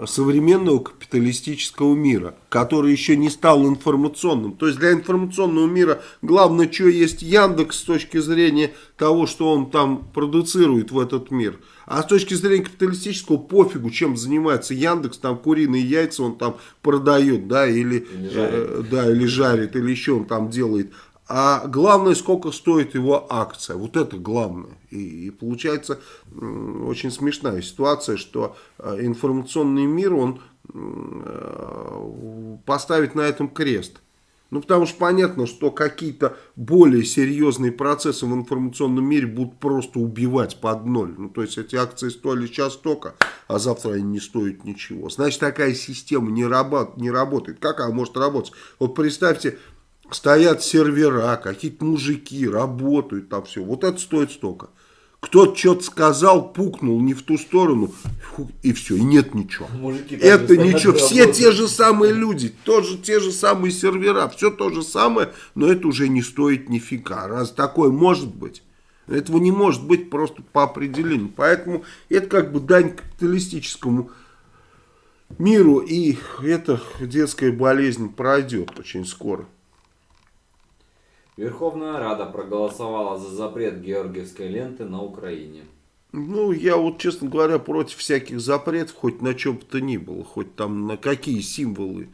современного капиталистического мира, который еще не стал информационным. То есть для информационного мира главное, что есть Яндекс с точки зрения того, что он там продуцирует в этот мир. А с точки зрения капиталистического пофигу, чем занимается Яндекс, там куриные яйца он там продает, да, или, или жарит. Э, да, или жарит, или еще он там делает. А главное, сколько стоит его акция. Вот это главное. И, и получается очень смешная ситуация, что э, информационный мир, он э, поставит на этом крест. Ну, потому что понятно, что какие-то более серьезные процессы в информационном мире будут просто убивать под ноль. Ну, то есть эти акции стоили сейчас столько, а завтра они не стоят ничего. Значит, такая система не, работ, не работает. Как она может работать? Вот представьте, стоят сервера, какие-то мужики работают там все. Вот это стоит столько. Кто-то что-то сказал, пукнул не в ту сторону, и все, и нет ничего. Мужики это ничего, все те же самые люди, тоже те же самые сервера, все то же самое, но это уже не стоит нифига. Раз такое может быть, этого не может быть просто по определению. Поэтому это как бы дань капиталистическому миру, и эта детская болезнь пройдет очень скоро. Верховная Рада проголосовала за запрет георгиевской ленты на Украине. Ну, я вот, честно говоря, против всяких запретов, хоть на чем бы то ни было, хоть там на какие символы.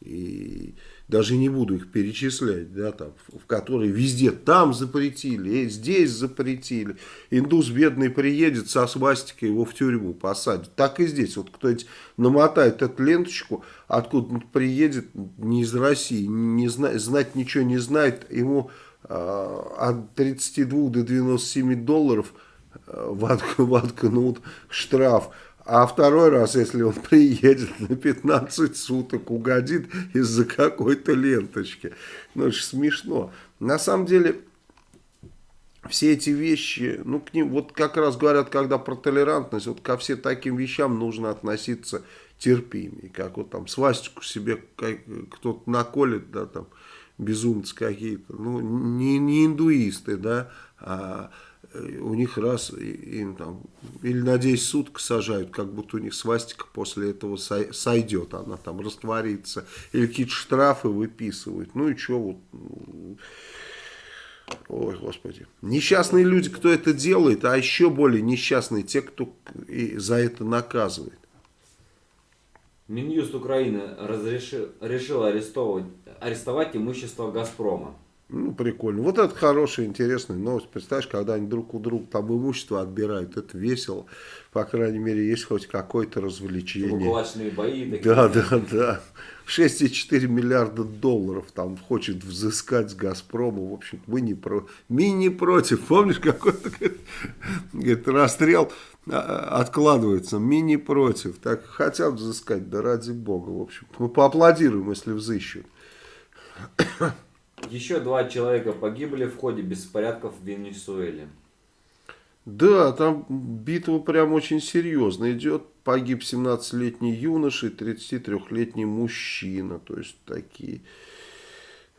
И даже не буду их перечислять, да, там, в которые везде там запретили, здесь запретили. Индус бедный приедет со свастикой, его в тюрьму посадят. Так и здесь. Вот кто-нибудь намотает эту ленточку, откуда приедет, не из России, не зна знать ничего не знает, ему э, от 32 до 97 долларов э, воткнут штраф. А второй раз, если он приедет на 15 суток, угодит из-за какой-то ленточки. Ну, это же смешно. На самом деле, все эти вещи, ну, к ним, вот как раз говорят, когда про толерантность, вот ко всем таким вещам нужно относиться терпимее. Как вот там свастику себе кто-то наколет, да, там, безумцы какие-то. Ну, не, не индуисты, да, а у них раз им там или на 10 суток сажают, как будто у них свастика после этого сойдет, она там растворится, или какие-то штрафы выписывают, ну и что вот, ой, господи, несчастные люди, кто это делает, а еще более несчастные те, кто и за это наказывает. Минюст Украины разрешил, решил арестовать, арестовать имущество «Газпрома». Ну, прикольно. Вот это хорошая, интересная новость. Представляешь, когда они друг у друга там имущество отбирают, это весело. По крайней мере, есть хоть какое-то развлечение. Кулачные бои. Такие. Да, да, да. 6,4 миллиарда долларов там хочет взыскать с Газпрома. В общем, мы не, про... мы не против. Помнишь, какой-то говорит, расстрел а, а, откладывается. Мы не против. Так хотят взыскать, да ради бога. В общем, мы поаплодируем, если взыщут. Еще два человека погибли в ходе беспорядков в Венесуэле. Да, там битва прям очень серьезно идет. Погиб 17-летний юноша и 33-летний мужчина. То есть такие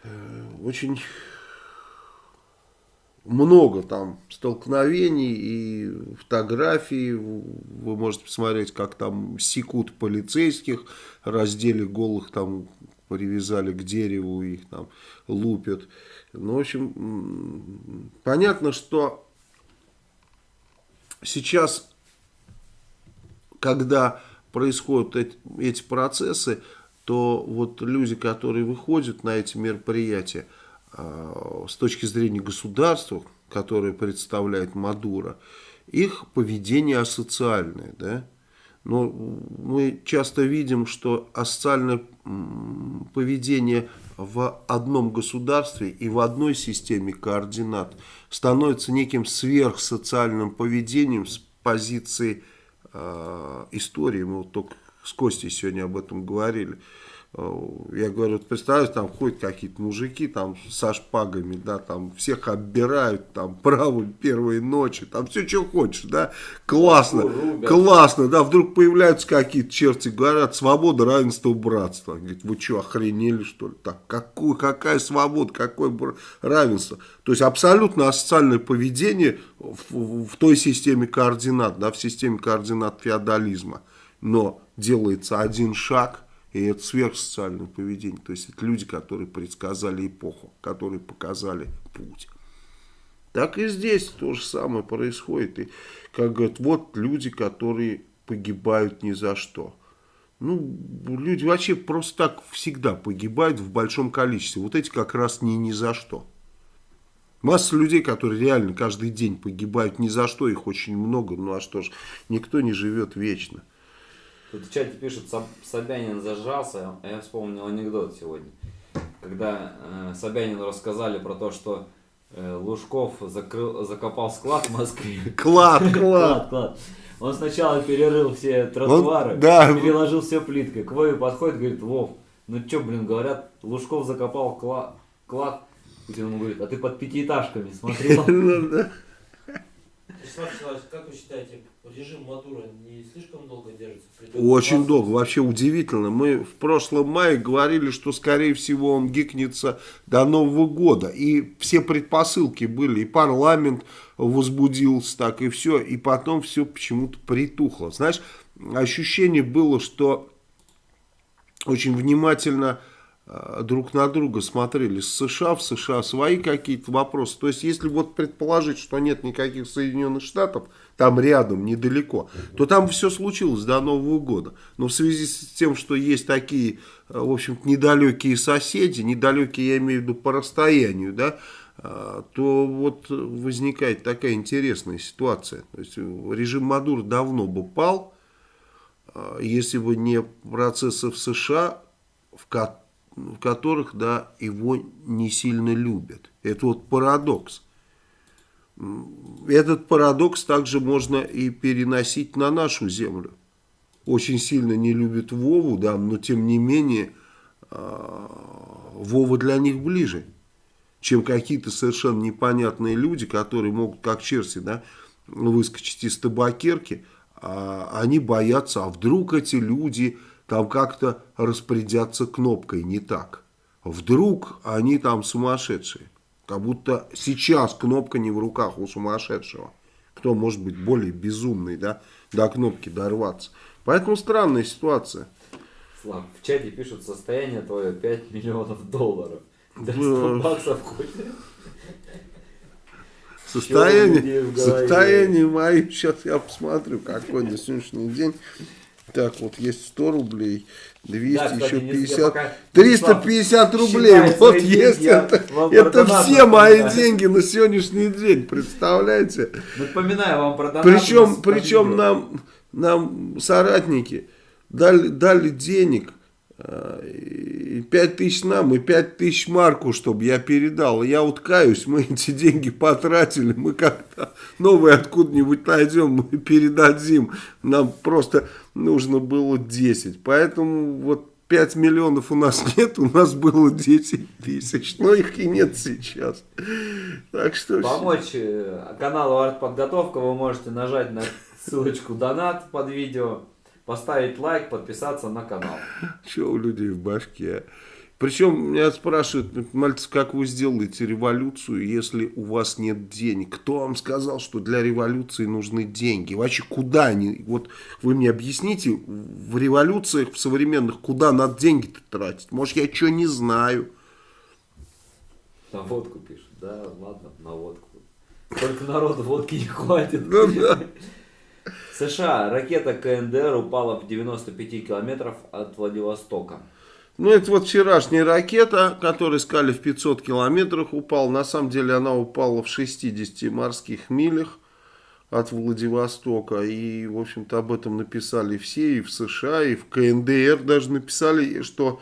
э, очень много там столкновений и фотографий. Вы можете посмотреть, как там секут полицейских, раздели голых там привязали к дереву, их там лупят. Ну, в общем, понятно, что сейчас, когда происходят эти, процессы, то вот люди, которые выходят на эти мероприятия, э, с точки зрения государства, которое представляет Мадуро, их поведение асоциальное, да. Но мы часто видим, что асоциальное поведение в одном государстве и в одной системе координат становится неким сверхсоциальным поведением с позиции э, истории. Мы вот только с Костей сегодня об этом говорили. Э, я говорю, вот представляешь, там ходят какие-то мужики там со шпагами, да, там всех оббирают, там право первой ночи, там все, что хочешь, да, классно, Рубят. классно, да, вдруг появляются какие-то черти, говорят, свобода, равенство, братство. Говорит, вы что, охренели, что ли? Так, какую, какая свобода, какое равенство? То есть абсолютно асоциальное поведение в, в той системе координат, да, в системе координат феодализма. Но делается один шаг – и это сверхсоциальное поведение. То есть это люди, которые предсказали эпоху, которые показали путь. Так и здесь то же самое происходит. И, как говорят, вот люди, которые погибают ни за что. Ну, люди вообще просто так всегда погибают в большом количестве. Вот эти как раз не ни за что. Масса людей, которые реально каждый день погибают ни за что, их очень много. Ну а что ж, никто не живет вечно. Тут в чате пишут, Собянин зажрался, а я вспомнил анекдот сегодня. Когда э, Собянину рассказали про то, что э, Лужков закрыл, закопал склад в Москве. Клад, клад. клад, Он сначала перерыл все тротуары, Он, да. переложил все плиткой. К Вове подходит, говорит, Вов, ну что, блин, говорят, Лужков закопал клад. клад. И он говорит, а ты под пятиэтажками смотрел? Ну Вячеслав как вы считаете, режим Мадура не слишком долго держится? Очень долго, вообще удивительно. Мы в прошлом мае говорили, что скорее всего он гикнется до Нового года. И все предпосылки были, и парламент возбудился так, и все. И потом все почему-то притухло. Знаешь, ощущение было, что очень внимательно друг на друга смотрели с США, в США свои какие-то вопросы. То есть, если вот предположить, что нет никаких Соединенных Штатов, там рядом, недалеко, то там все случилось до Нового года. Но в связи с тем, что есть такие, э, в общем-то, недалекие соседи, недалекие, я имею в виду по расстоянию, да, э, то вот возникает такая интересная ситуация. То есть, режим Мадур давно бы пал, если бы не процессы в США, в которых в которых, да, его не сильно любят. Это вот парадокс. Этот парадокс также можно и переносить на нашу землю. Очень сильно не любят Вову, да, но тем не менее а, Вова для них ближе, чем какие-то совершенно непонятные люди, которые могут, как черти, да, выскочить из табакерки, а они боятся, а вдруг эти люди там как-то распорядятся кнопкой не так. Вдруг они там сумасшедшие. Как будто сейчас кнопка не в руках у сумасшедшего. Кто может быть более безумный, да, до кнопки дорваться. Поэтому странная ситуация. Слав, в чате пишут, состояние твое 5 миллионов долларов. Да 100 баксов хоть. Состояние, состояние мое, сейчас я посмотрю, какой на сегодняшний день. Так, вот есть 100 рублей, 200, да, кстати, еще 50, 350 рублей. Вот есть это. Это все мои деньги на сегодняшний день, представляете? Напоминаю вам про донат. Причем, причем нам, нам соратники дали, дали денег, 5 тысяч нам и 5 тысяч Марку, чтобы я передал. Я вот каюсь, мы эти деньги потратили, мы как-то новые откуда-нибудь найдем, мы передадим. Нам просто нужно было 10. Поэтому вот 5 миллионов у нас нет, у нас было 10 тысяч, но их и нет сейчас. Так что... Помочь э, каналу Артподготовка вы можете нажать на ссылочку донат под видео поставить лайк, подписаться на канал. Что у людей в башке? Причем меня спрашивают, мальцы, как вы сделаете революцию, если у вас нет денег? Кто вам сказал, что для революции нужны деньги? Вообще, куда они? Вот вы мне объясните, в революциях, в современных, куда надо деньги-то тратить? Может, я что не знаю? На водку пишут, да, ладно, на водку. Только народу водки не хватит. Ну, да. США. Ракета КНДР упала в 95 километров от Владивостока. Ну, это вот вчерашняя ракета, которую искали в 500 километрах, упала. На самом деле она упала в 60 морских милях. от Владивостока. И, в общем-то, об этом написали все, и в США, и в КНДР даже написали, что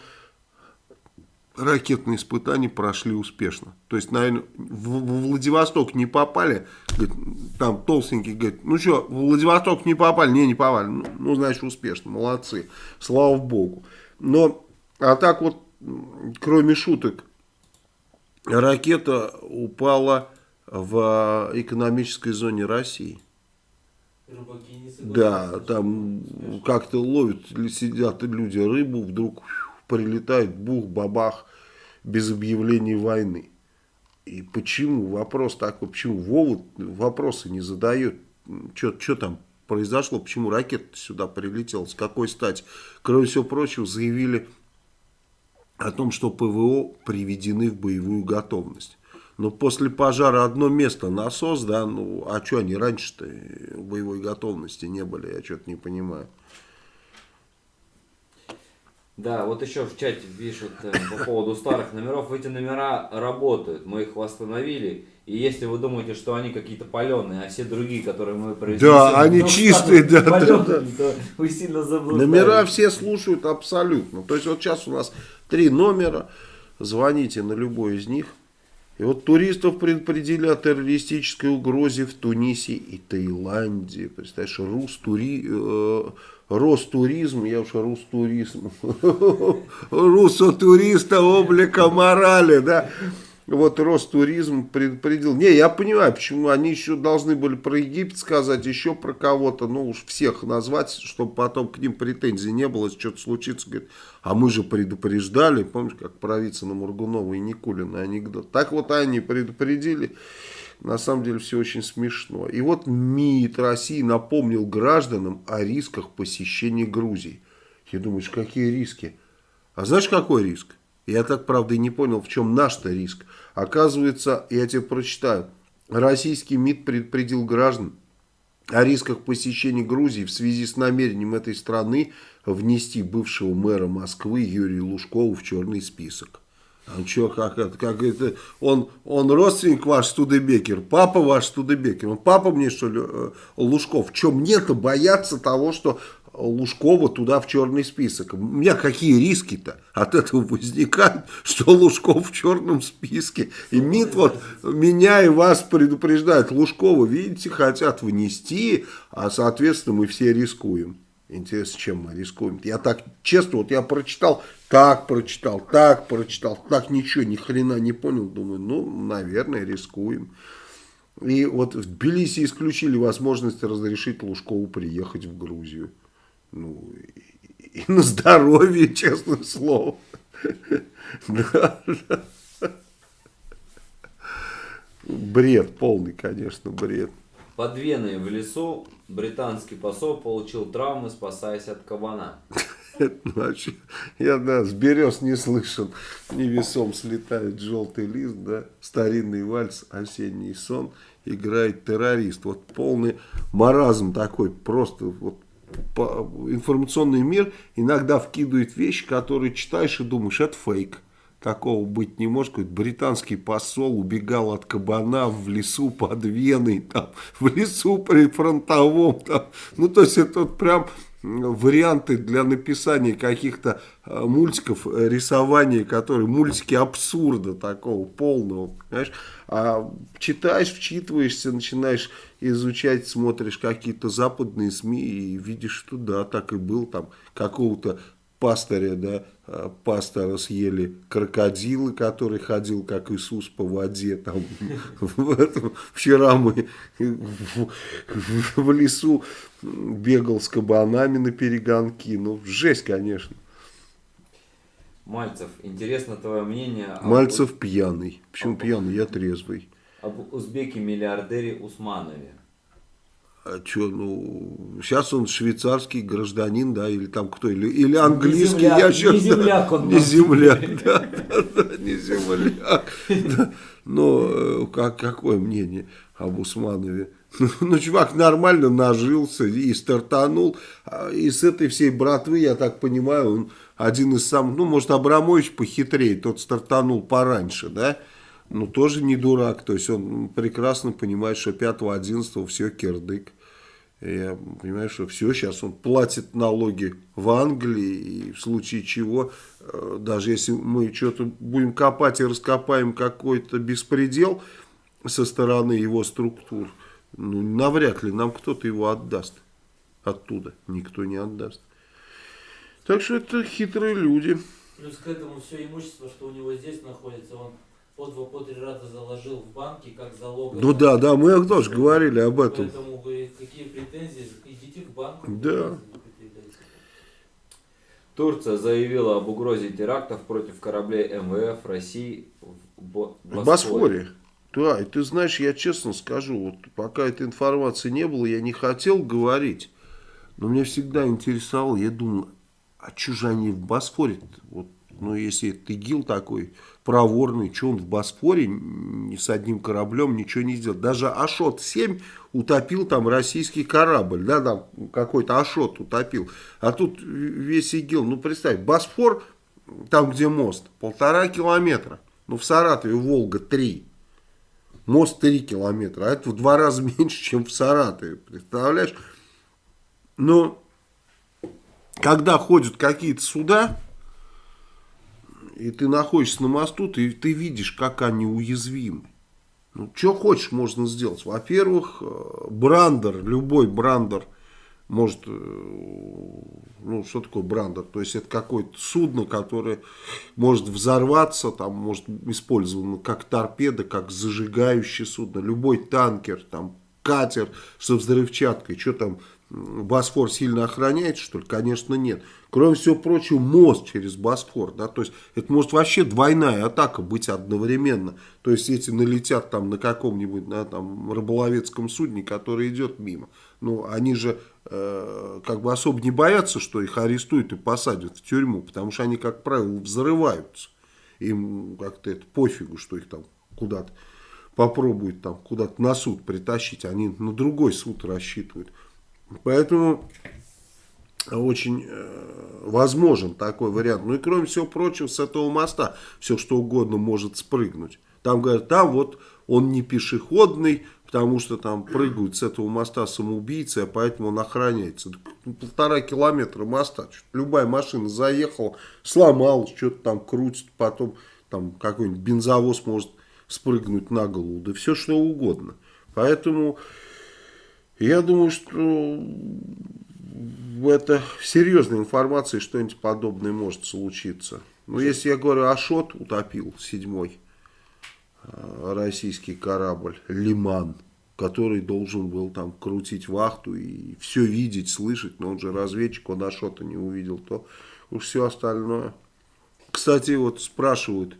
ракетные испытания прошли успешно. То есть, наверное, в, в Владивосток не попали, говорит, там толстенький говорит, ну что, в Владивосток не попали? Не, не попали. Ну, ну, значит, успешно, молодцы, слава богу. Но, а так вот, кроме шуток, ракета упала в экономической зоне России. Рыбаки не Да, там как-то ловят, сидят люди рыбу, вдруг прилетает бух, бабах, без объявления войны. И почему? Вопрос такой, почему Вова вопросы не задает? Что там произошло? Почему ракета сюда прилетела? С какой стати? Кроме всего прочего, заявили о том, что ПВО приведены в боевую готовность. Но после пожара одно место насос, да, ну, а что они раньше-то в боевой готовности не были, я что-то не понимаю. Да, вот еще в чате пишут э, по поводу старых номеров. Эти номера работают, мы их восстановили. И если вы думаете, что они какие-то паленые, а все другие, которые мы произнесли... Да, они ну, чистые, станут да, да, палёными, то Вы сильно заблуждаетесь. Номера все слушают абсолютно. То есть вот сейчас у нас три номера, звоните на любой из них. И вот туристов предупредили о террористической угрозе в Тунисе и Таиланде. Представляешь, Рустури... э, Ростуризм, я уж Рустуризм, Русотуриста облика морали, да. Вот Ростуризм предупредил. Не, я понимаю, почему они еще должны были про Египет сказать, еще про кого-то, ну уж всех назвать, чтобы потом к ним претензий не было, если что-то случится. Говорит, а мы же предупреждали, помнишь, как про Вицина Мургунова и Никулина анекдот. Так вот они предупредили. На самом деле все очень смешно. И вот МИД России напомнил гражданам о рисках посещения Грузии. Я думаю, какие риски? А знаешь, какой риск? Я так, правда, и не понял, в чем наш-то риск. Оказывается, я тебе прочитаю. Российский МИД предупредил граждан о рисках посещения Грузии в связи с намерением этой страны внести бывшего мэра Москвы Юрия Лужкова в черный список. А что, как это, как это, он, он родственник ваш Студебекер, папа ваш Студебекер, он папа мне что ли, э, Лужков, что мне-то бояться того, что Лужкова туда в черный список. У меня какие риски-то от этого возникают, что Лужков в черном списке. И МИД вот меня и вас предупреждает. Лужкова, видите, хотят внести, а соответственно мы все рискуем. Интересно, чем мы рискуем. Я так, честно, вот я прочитал, так прочитал, так прочитал, так ничего, ни хрена не понял. Думаю, ну, наверное, рискуем. И вот в Тбилиси исключили возможность разрешить Лужкову приехать в Грузию. Ну, и, и на здоровье, честное слово. Да, да. Бред, полный, конечно, бред. Под Веной в лесу британский посол получил травмы, спасаясь от кабана. Я, да, с берез не слышал. Невесом слетает желтый лист, да, старинный вальс, осенний сон, играет террорист. Вот полный маразм такой, просто вот информационный мир иногда вкидывает вещи, которые читаешь и думаешь, это фейк. Такого быть не может. Какой-то британский посол убегал от кабана в лесу под Веной, там, в лесу при фронтовом. Там. Ну, то есть, это вот прям варианты для написания каких-то э, мультиков, э, рисования, которые, мультики абсурда такого полного, понимаешь? А читаешь, вчитываешься, начинаешь изучать, смотришь какие-то западные СМИ и видишь, что да, так и был, там какого-то пастыря, да, э, пастора съели крокодилы, который ходил как Иисус по воде, там, вчера мы в лесу бегал с кабанами на перегонки, ну, жесть, конечно. Мальцев, интересно твое мнение об, Мальцев пьяный, почему пьяный, я трезвый. об узбеке-миллиардере Усманове. А что, ну, сейчас он швейцарский гражданин, да, или там кто, или, или английский, земляк, я щас- не земляк он, Не земляк, да, да, да, не земляк. Да. Но э, как, какое мнение об Усманове? Ну, чувак нормально нажился и стартанул. А, И с этой всей братвы, я так понимаю, он один из самых, ну, может, Абрамович похитрее, тот стартанул пораньше, да? ну, тоже не дурак. То есть он прекрасно понимает, что 5-11 все кирдык. Я понимаю, что все, сейчас он платит налоги в Англии, и в случае чего, э, даже если мы что-то будем копать и раскопаем какой-то беспредел со стороны его структур, ну, навряд ли нам кто-то его отдаст оттуда. Никто не отдаст. Так что это хитрые люди. Плюс к этому все имущество, что у него здесь находится, он по два, по три раза заложил в банке, как залог. Ну да, да, мы тоже говорили об этом. Поэтому вы какие претензии, идите к банку. Да. Турция заявила об угрозе терактов против кораблей МВФ России в Бо- В Босфоре. Да, и ты знаешь, я честно скажу, вот пока этой информации не было, я не хотел говорить, но меня всегда интересовало, я думал, а что же они в Босфоре? Вот, ну, если это ИГИЛ такой проворный, что он в Босфоре ни с одним кораблем ничего не сделал. Даже Ашот-7 утопил там российский корабль, да, там какой-то Ашот утопил. А тут весь ИГИЛ, ну, представь, Босфор, там, где мост, полтора километра. Ну, в Саратове Волга 3. Мост 3 километра, а это в два раза меньше, чем в Саратове, представляешь? Но когда ходят какие-то суда, и ты находишься на мосту, ты, ты видишь, как они уязвимы. Ну, что хочешь можно сделать. Во-первых, э, брандер, любой брандер может, э, ну, что такое брандер? То есть, это какое-то судно, которое может взорваться, там, может использовано как торпеда, как зажигающее судно. Любой танкер, там, катер со взрывчаткой, что там, Босфор сильно охраняет, что ли? Конечно, нет. Кроме всего прочего, мост через Босфор, да, то есть это может вообще двойная атака быть одновременно. То есть эти налетят там на каком-нибудь на там рыболовецком судне, который идет мимо. Ну, они же э, как бы особо не боятся, что их арестуют и посадят в тюрьму, потому что они, как правило, взрываются. Им как-то это пофигу, что их там куда-то попробуют там куда-то на суд притащить, они на другой суд рассчитывают. Поэтому очень э, возможен такой вариант. Ну и кроме всего прочего, с этого моста все что угодно может спрыгнуть. Там говорят, там вот он не пешеходный, потому что там прыгают с этого моста самоубийцы, а поэтому он охраняется. Ну, полтора километра моста. Любая машина заехала, сломалась, что-то там крутит, потом там какой-нибудь бензовоз может спрыгнуть на голову, да все что угодно. Поэтому я думаю, что это серьезная информация, что-нибудь подобное может случиться. Но если я говорю, Ашот утопил седьмой российский корабль «Лиман», который должен был там крутить вахту и все видеть, слышать, но он же разведчик, он Ашота не увидел, то уж все остальное. Кстати, вот спрашивают,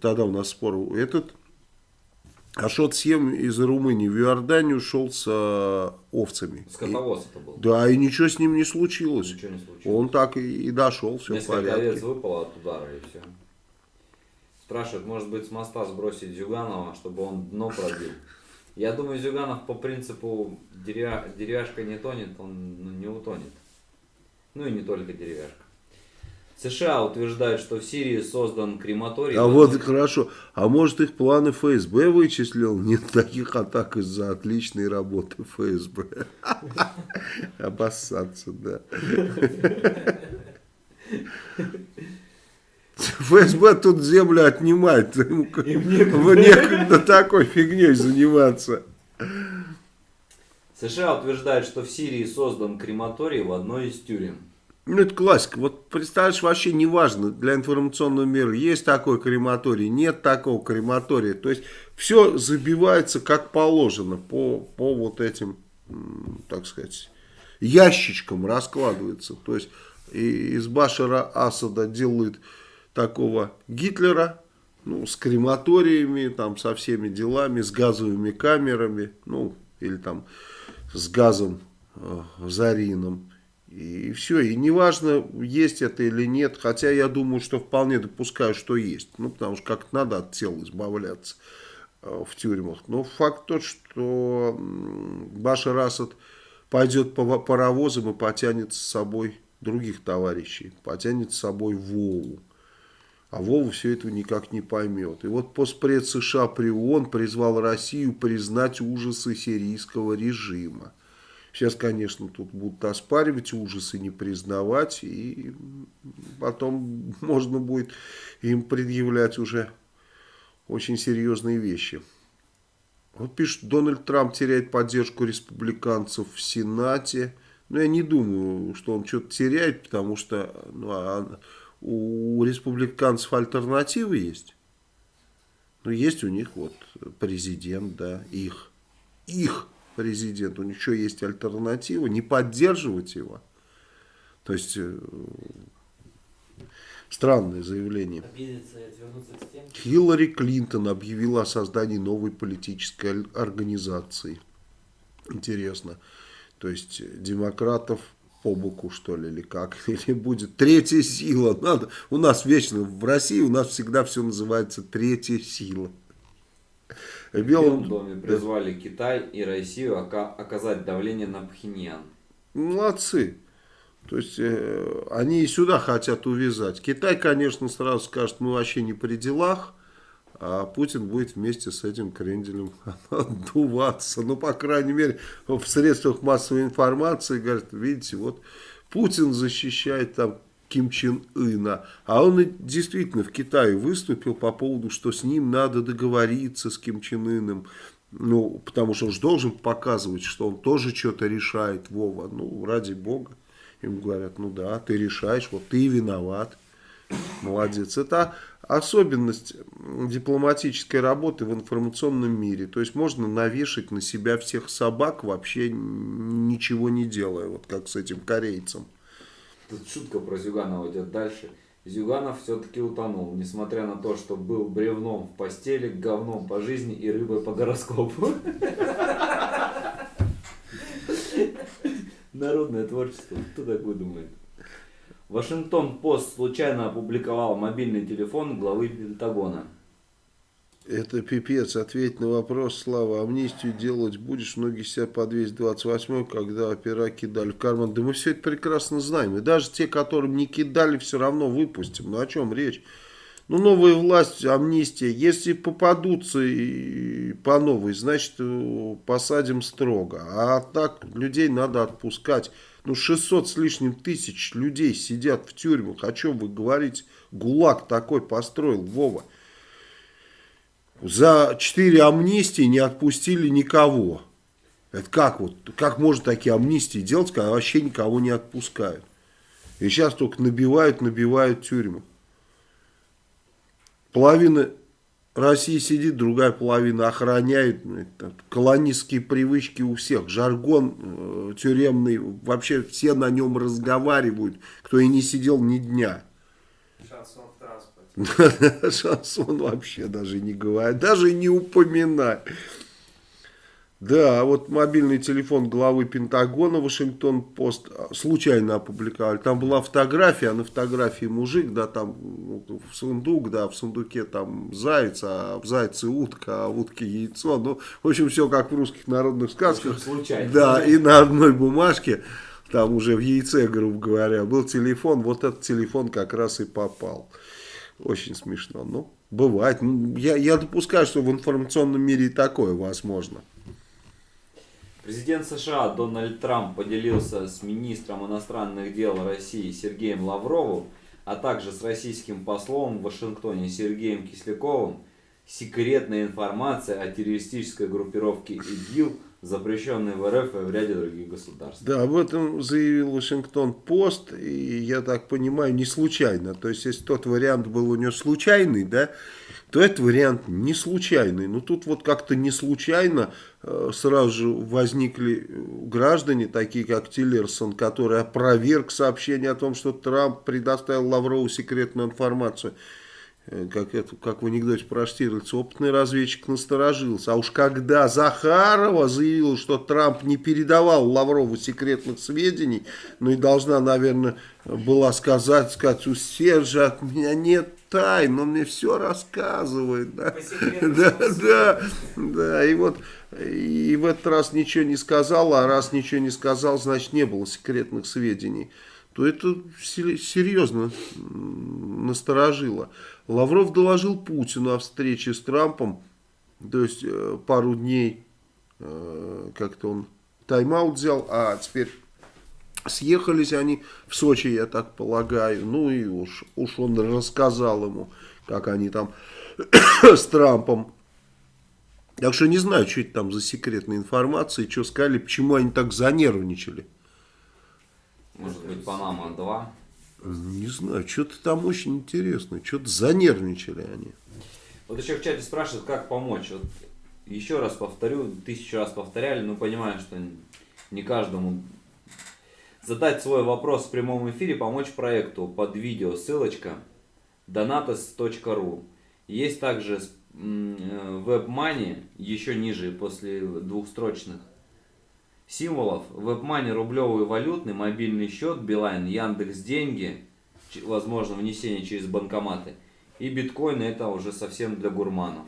тогда у нас спор, этот Ашот Сем из Румынии в Иорданию шел с э, овцами. Скотовоз это был. Да, и ничего с ним не случилось. Ничего не случилось. Он так и, и дошел, все Несколько в порядке. овец выпало от удара и все. Спрашивают, может быть с моста сбросить Зюганова, чтобы он дно пробил. Я думаю, Зюганов по принципу деревя... деревяшка не тонет, он ну, не утонет. Ну и не только деревяшка. США утверждают, что в Сирии создан крематорий. А вот хорошо. А может их планы ФСБ вычислил? Нет таких атак из-за отличной работы ФСБ. Обоссаться, да. ФСБ тут землю отнимает. Ему некогда такой фигней заниматься. США утверждают, что в Сирии создан крематорий в одной из тюрем. Ну, это классика. Вот представляешь, вообще не важно для информационного мира, есть такой крематорий, нет такого крематория. То есть, все забивается как положено по, по вот этим, так сказать, ящичкам раскладывается. То есть, и из Башара Асада делают такого Гитлера, ну, с крематориями, там, со всеми делами, с газовыми камерами, ну, или там с газом э, зарином. И все, и неважно, есть это или нет, хотя я думаю, что вполне допускаю, что есть. Ну, потому что как надо от тела избавляться э, в тюрьмах. Но факт тот, что Башар Асад пойдет по паровозам и потянет с собой других товарищей, потянет с собой Вову. А Вова все этого никак не поймет. И вот постпред США при ООН призвал Россию признать ужасы сирийского режима. Сейчас, конечно, тут будут оспаривать ужасы, не признавать, и потом можно будет им предъявлять уже очень серьезные вещи. Вот пишет, Дональд Трамп теряет поддержку республиканцев в Сенате. Но я не думаю, что он что-то теряет, потому что ну, а у республиканцев альтернативы есть. Ну, есть у них вот президент, да, их, их президент, у них еще есть альтернатива, не поддерживать его. То есть, э, странное заявление. Хиллари Клинтон объявила о создании новой политической организации. Интересно. То есть, демократов по боку, что ли, или как, или будет третья сила. Надо, у нас вечно, в России у нас всегда все называется третья сила. В Белом доме призвали Китай и Россию оказать давление на Пхеньян. Молодцы. То есть, э, они и сюда хотят увязать. Китай, конечно, сразу скажет, мы вообще не при делах а Путин будет вместе с этим кренделем отдуваться. Ну, по крайней мере, в средствах массовой информации говорят, видите, вот Путин защищает там Ким Чен Ына. А он действительно в Китае выступил по поводу, что с ним надо договориться с Ким Чен Ыном. Ну, потому что он же должен показывать, что он тоже что-то решает, Вова. Ну, ради бога. Им говорят, ну да, ты решаешь, вот ты виноват. Молодец. Это особенность дипломатической работы в информационном мире. То есть можно навешать на себя всех собак, вообще ничего не делая, вот как с этим корейцем. Тут шутка про Зюганова идет дальше. Зюганов все-таки утонул, несмотря на то, что был бревном в постели, говном по жизни и рыбой по гороскопу. Народное творчество, кто так выдумает? Вашингтон-Пост случайно опубликовал мобильный телефон главы Пентагона. Это пипец. Ответь на вопрос, Слава. Амнистию делать будешь? Многие сидят по 228 когда опера кидали в карман. Да мы все это прекрасно знаем. И даже те, которым не кидали, все равно выпустим. Ну о чем речь? Ну, новая власть, амнистия. Если попадутся и по новой, значит, посадим строго. А так людей надо отпускать. Ну, 600 с лишним тысяч людей сидят в тюрьмах. О чем вы говорите? ГУЛАГ такой построил, Вова. За 4 амнистии не отпустили никого. Это как вот, как можно такие амнистии делать, когда вообще никого не отпускают? И сейчас только набивают, набивают тюрьмы. Половина Россия сидит, другая половина охраняет. Ну, колонистские привычки у всех. Жаргон э, тюремный, вообще все на нем разговаривают, кто и не сидел ни дня. Шансон в транспорте. Шансон вообще даже не говорит, даже не упоминает. Да, вот мобильный телефон главы Пентагона Вашингтон-Пост а, случайно опубликовали. Там была фотография, а на фотографии мужик, да, там ну, в сундук, да, в сундуке там заяц, а в зайце утка, а в утке яйцо. Ну, в общем, все как в русских народных сказках. Случайно. Да, и на одной бумажке, там уже в яйце, грубо говоря, был телефон. Вот этот телефон как раз и попал. Очень смешно. Ну, бывает. Я, я допускаю, что в информационном мире и такое возможно. Президент США Дональд Трамп поделился с министром иностранных дел России Сергеем Лавровым, а также с российским послом в Вашингтоне Сергеем Кисляковым секретной информацией о террористической группировке ИГИЛ, запрещенной в РФ и в ряде других государств. Да, об этом заявил Вашингтон-Пост, и я так понимаю, не случайно. То есть, если тот вариант был у него случайный, да, то этот вариант не случайный. Но тут вот как-то не случайно э, сразу же возникли э, граждане, такие как Тиллерсон, который опроверг сообщение о том, что Трамп предоставил Лаврову секретную информацию. Э, как, это, как в анекдоте про Штирлица, опытный разведчик насторожился. А уж когда Захарова заявила, что Трамп не передавал Лаврову секретных сведений, ну и должна, наверное, была сказать, сказать, у Сержа от меня нет тайн, он мне все рассказывает. Да, да, да, да, и вот и в этот раз ничего не сказал, а раз ничего не сказал, значит не было секретных сведений. то это серьезно насторожило. Лавров доложил Путину о встрече с Трампом, то есть э, пару дней э, как-то он тайм-аут взял, а теперь съехались они в Сочи, я так полагаю, ну и уж, уж он рассказал ему, как они там с Трампом так что не знаю, что это там за секретная информация, что сказали, почему они так занервничали. Может быть, Панама 2? Не знаю, что-то там очень интересно, что-то занервничали они. Вот еще в чате спрашивают, как помочь. Вот еще раз повторю, тысячу раз повторяли, но понимаю, что не каждому задать свой вопрос в прямом эфире, помочь проекту под видео, ссылочка donatos.ru. Есть также WebMoney э, еще ниже, после двухстрочных символов. WebMoney рублевый валютный, мобильный счет, Билайн, Яндекс Деньги, возможно внесение через банкоматы. И биткоины это уже совсем для гурманов.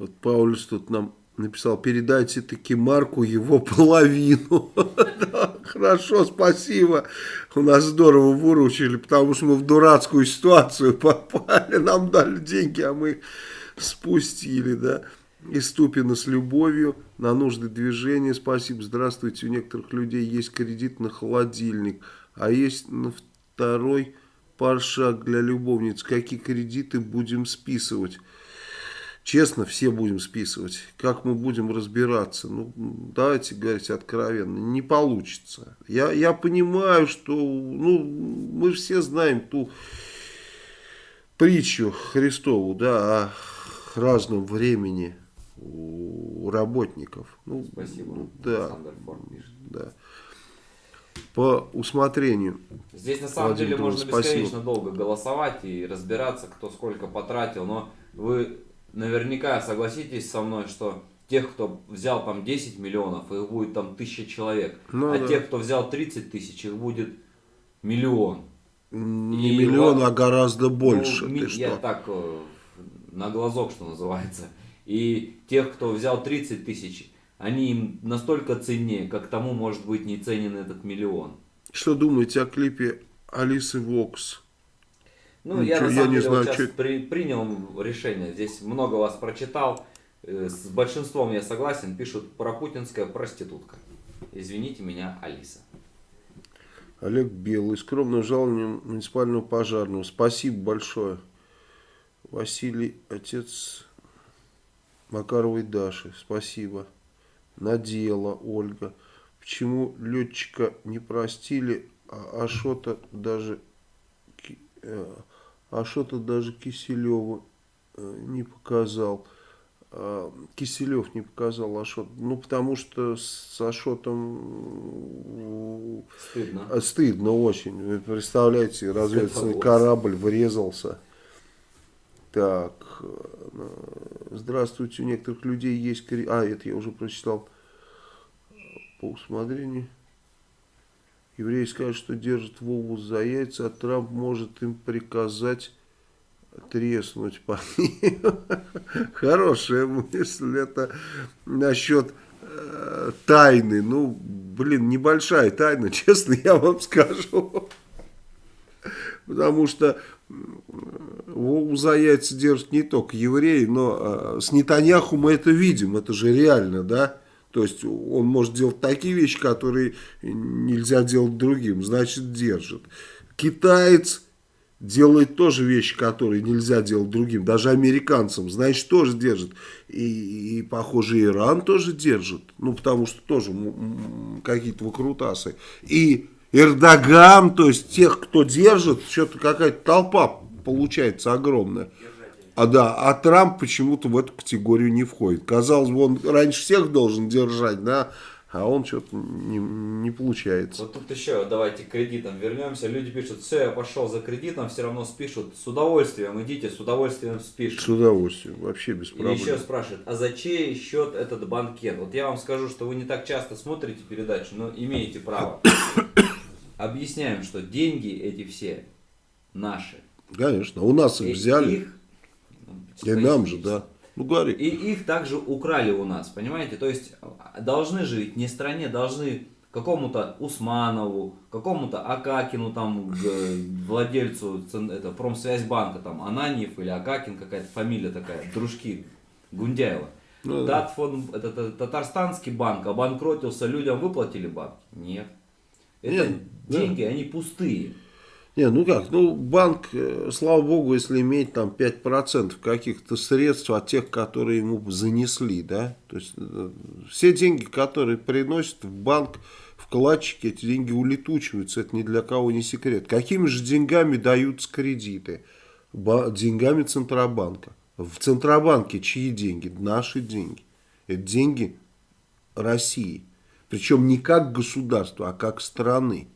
Вот Паулюс тут нам написал, передайте таки Марку его половину. хорошо, спасибо. У нас здорово выручили, потому что мы в дурацкую ситуацию попали. Нам дали деньги, а мы спустили, да. И Ступина с любовью на нужды движения. Спасибо, здравствуйте. У некоторых людей есть кредит на холодильник, а есть на второй паршак для любовниц. Какие кредиты будем списывать? Честно, все будем списывать. Как мы будем разбираться? Ну, давайте говорить откровенно. Не получится. Я, я понимаю, что ну, мы все знаем ту притчу Христову, да, о разном времени у работников. Ну, Спасибо. Ну, да, да. По усмотрению. Здесь на самом Владимир, деле можно спасибо. бесконечно долго голосовать и разбираться, кто сколько потратил, но вы наверняка согласитесь со мной, что тех, кто взял там 10 миллионов, их будет там тысяча человек, ну, а да. тех, кто взял 30 тысяч, их будет миллион. Не и миллион, вот, а гораздо больше. Ну, ты я что? так э, на глазок, что называется. И тех, кто взял 30 тысяч, они им настолько ценнее, как тому может быть не ценен этот миллион. Что думаете о клипе Алисы Вокс? Ну, Ничего, я на самом я деле знаю, вот сейчас что... при, принял решение. Здесь много вас прочитал. Э, с большинством я согласен. Пишут про путинская проститутка. Извините меня, Алиса. Олег Белый. Скромным жалованием муниципального пожарного. Спасибо большое. Василий, отец Макаровой Даши. Спасибо. Надела Ольга. Почему летчика не простили, а Ашота даже э, Ашота даже Киселеву э, не показал. А, Киселев не показал Ашот. Ну, потому что с Ашотом стыдно, э, стыдно очень. Вы представляете, разведывательный корабль врезался. Так, э, здравствуйте, у некоторых людей есть... А, это я уже прочитал по усмотрению. Евреи скажут, что держат Вову за яйца, а Трамп может им приказать треснуть по ним. Хорошая мысль. Это насчет э, тайны. Ну, блин, небольшая тайна, честно я вам скажу. Потому что Вову за яйца держат не только евреи, но э, с Нетаньяху мы это видим, это же реально, да? То есть он может делать такие вещи, которые нельзя делать другим, значит держит. Китаец делает тоже вещи, которые нельзя делать другим, даже американцам, значит тоже держит. И, и похоже, Иран тоже держит, ну потому что тоже какие-то выкрутасы. И Эрдоган, то есть тех, кто держит, что-то какая-то толпа получается огромная. А да, а Трамп почему-то в эту категорию не входит. Казалось бы, он раньше всех должен держать, да, а он что-то не, не получается. Вот тут еще давайте к кредитам вернемся. Люди пишут, все, я пошел за кредитом, все равно спишут. С удовольствием идите, с удовольствием спишут. С удовольствием, вообще без проблем. И еще спрашивают, а за чей счет этот банкет? Вот я вам скажу, что вы не так часто смотрите передачу, но имеете право. Объясняем, что деньги эти все наши. Конечно, у нас их взяли. Их, и нам же, да. Ну, говори. И их также украли у нас, понимаете? То есть должны же ведь не стране, должны какому-то Усманову, какому-то Акакину, там, владельцу это, промсвязьбанка, там, Ананьев или Акакин, какая-то фамилия такая, дружки Гундяева. Ну, Татфон, это, это татарстанский банк обанкротился, людям выплатили банк? Нет. Это Нет, деньги, да. они пустые. Не, ну как, ну банк, э, слава богу, если имеет там 5% каких-то средств от тех, которые ему занесли, да, то есть э, все деньги, которые приносят в банк вкладчики, эти деньги улетучиваются, это ни для кого не секрет. Какими же деньгами даются кредиты? Ба деньгами Центробанка. В Центробанке чьи деньги? Наши деньги. Это деньги России. Причем не как государства, а как страны.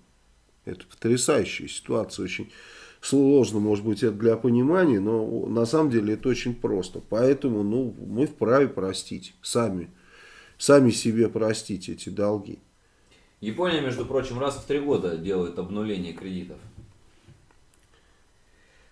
Это потрясающая ситуация, очень сложно, может быть, это для понимания, но на самом деле это очень просто. Поэтому ну, мы вправе простить, сами, сами себе простить эти долги. Япония, между прочим, раз в три года делает обнуление кредитов.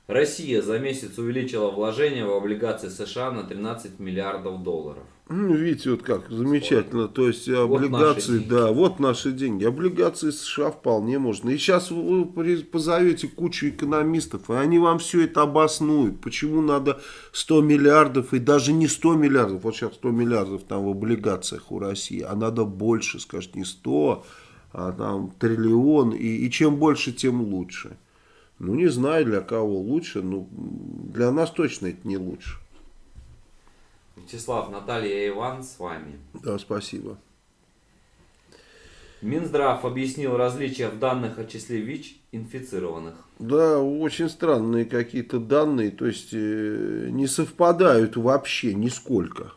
Россия за месяц увеличила вложения в облигации США на 13 миллиардов долларов. Ну, видите, вот как замечательно. То есть облигации, вот да, вот наши деньги. Облигации США вполне можно. И сейчас вы позовете кучу экономистов, и они вам все это обоснуют. Почему надо 100 миллиардов, и даже не 100 миллиардов, вот сейчас 100 миллиардов там в облигациях у России, а надо больше, скажет, не 100, а там триллион. И, и чем больше, тем лучше. Ну, не знаю, для кого лучше, но для нас точно это не лучше. Вячеслав, Наталья и Иван с вами. Да, спасибо. Минздрав объяснил различия в данных о числе ВИЧ-инфицированных. Да, очень странные какие-то данные, то есть э, не совпадают вообще нисколько.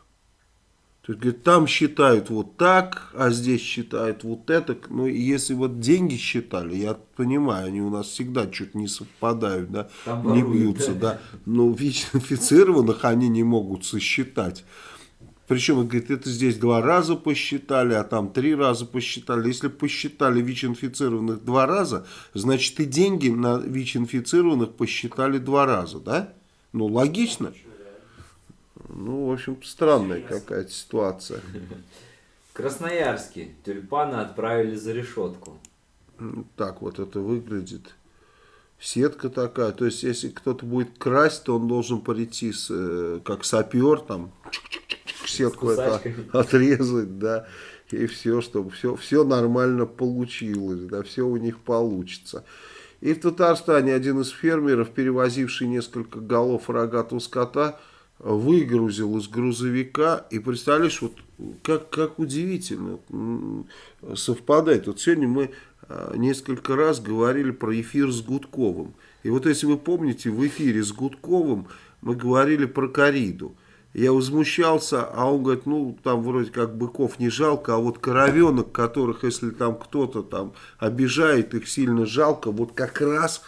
То есть, говорит, там считают вот так, а здесь считают вот это. Ну, если вот деньги считали, я понимаю, они у нас всегда что-то не совпадают, да, там не бьются, да. да. Но ВИЧ-инфицированных они не могут сосчитать. Причем, он говорит, это здесь два раза посчитали, а там три раза посчитали. Если посчитали ВИЧ-инфицированных два раза, значит и деньги на ВИЧ-инфицированных посчитали два раза, да? Ну, логично. Ну, в общем, странная какая-то ситуация. В Красноярске тюльпаны отправили за решетку. Так вот это выглядит. Сетка такая. То есть, если кто-то будет красть, то он должен прийти с, э, как сапер, там, сетку это отрезать, да, и все, чтобы все, все нормально получилось, да, все у них получится. И в Татарстане один из фермеров, перевозивший несколько голов рогатого скота, выгрузил из грузовика, и представляешь, вот как, как удивительно совпадает. Вот сегодня мы а, несколько раз говорили про эфир с Гудковым. И вот если вы помните, в эфире с Гудковым мы говорили про кориду. Я возмущался, а он говорит, ну, там вроде как быков не жалко, а вот коровенок, которых, если там кто-то там обижает, их сильно жалко, вот как раз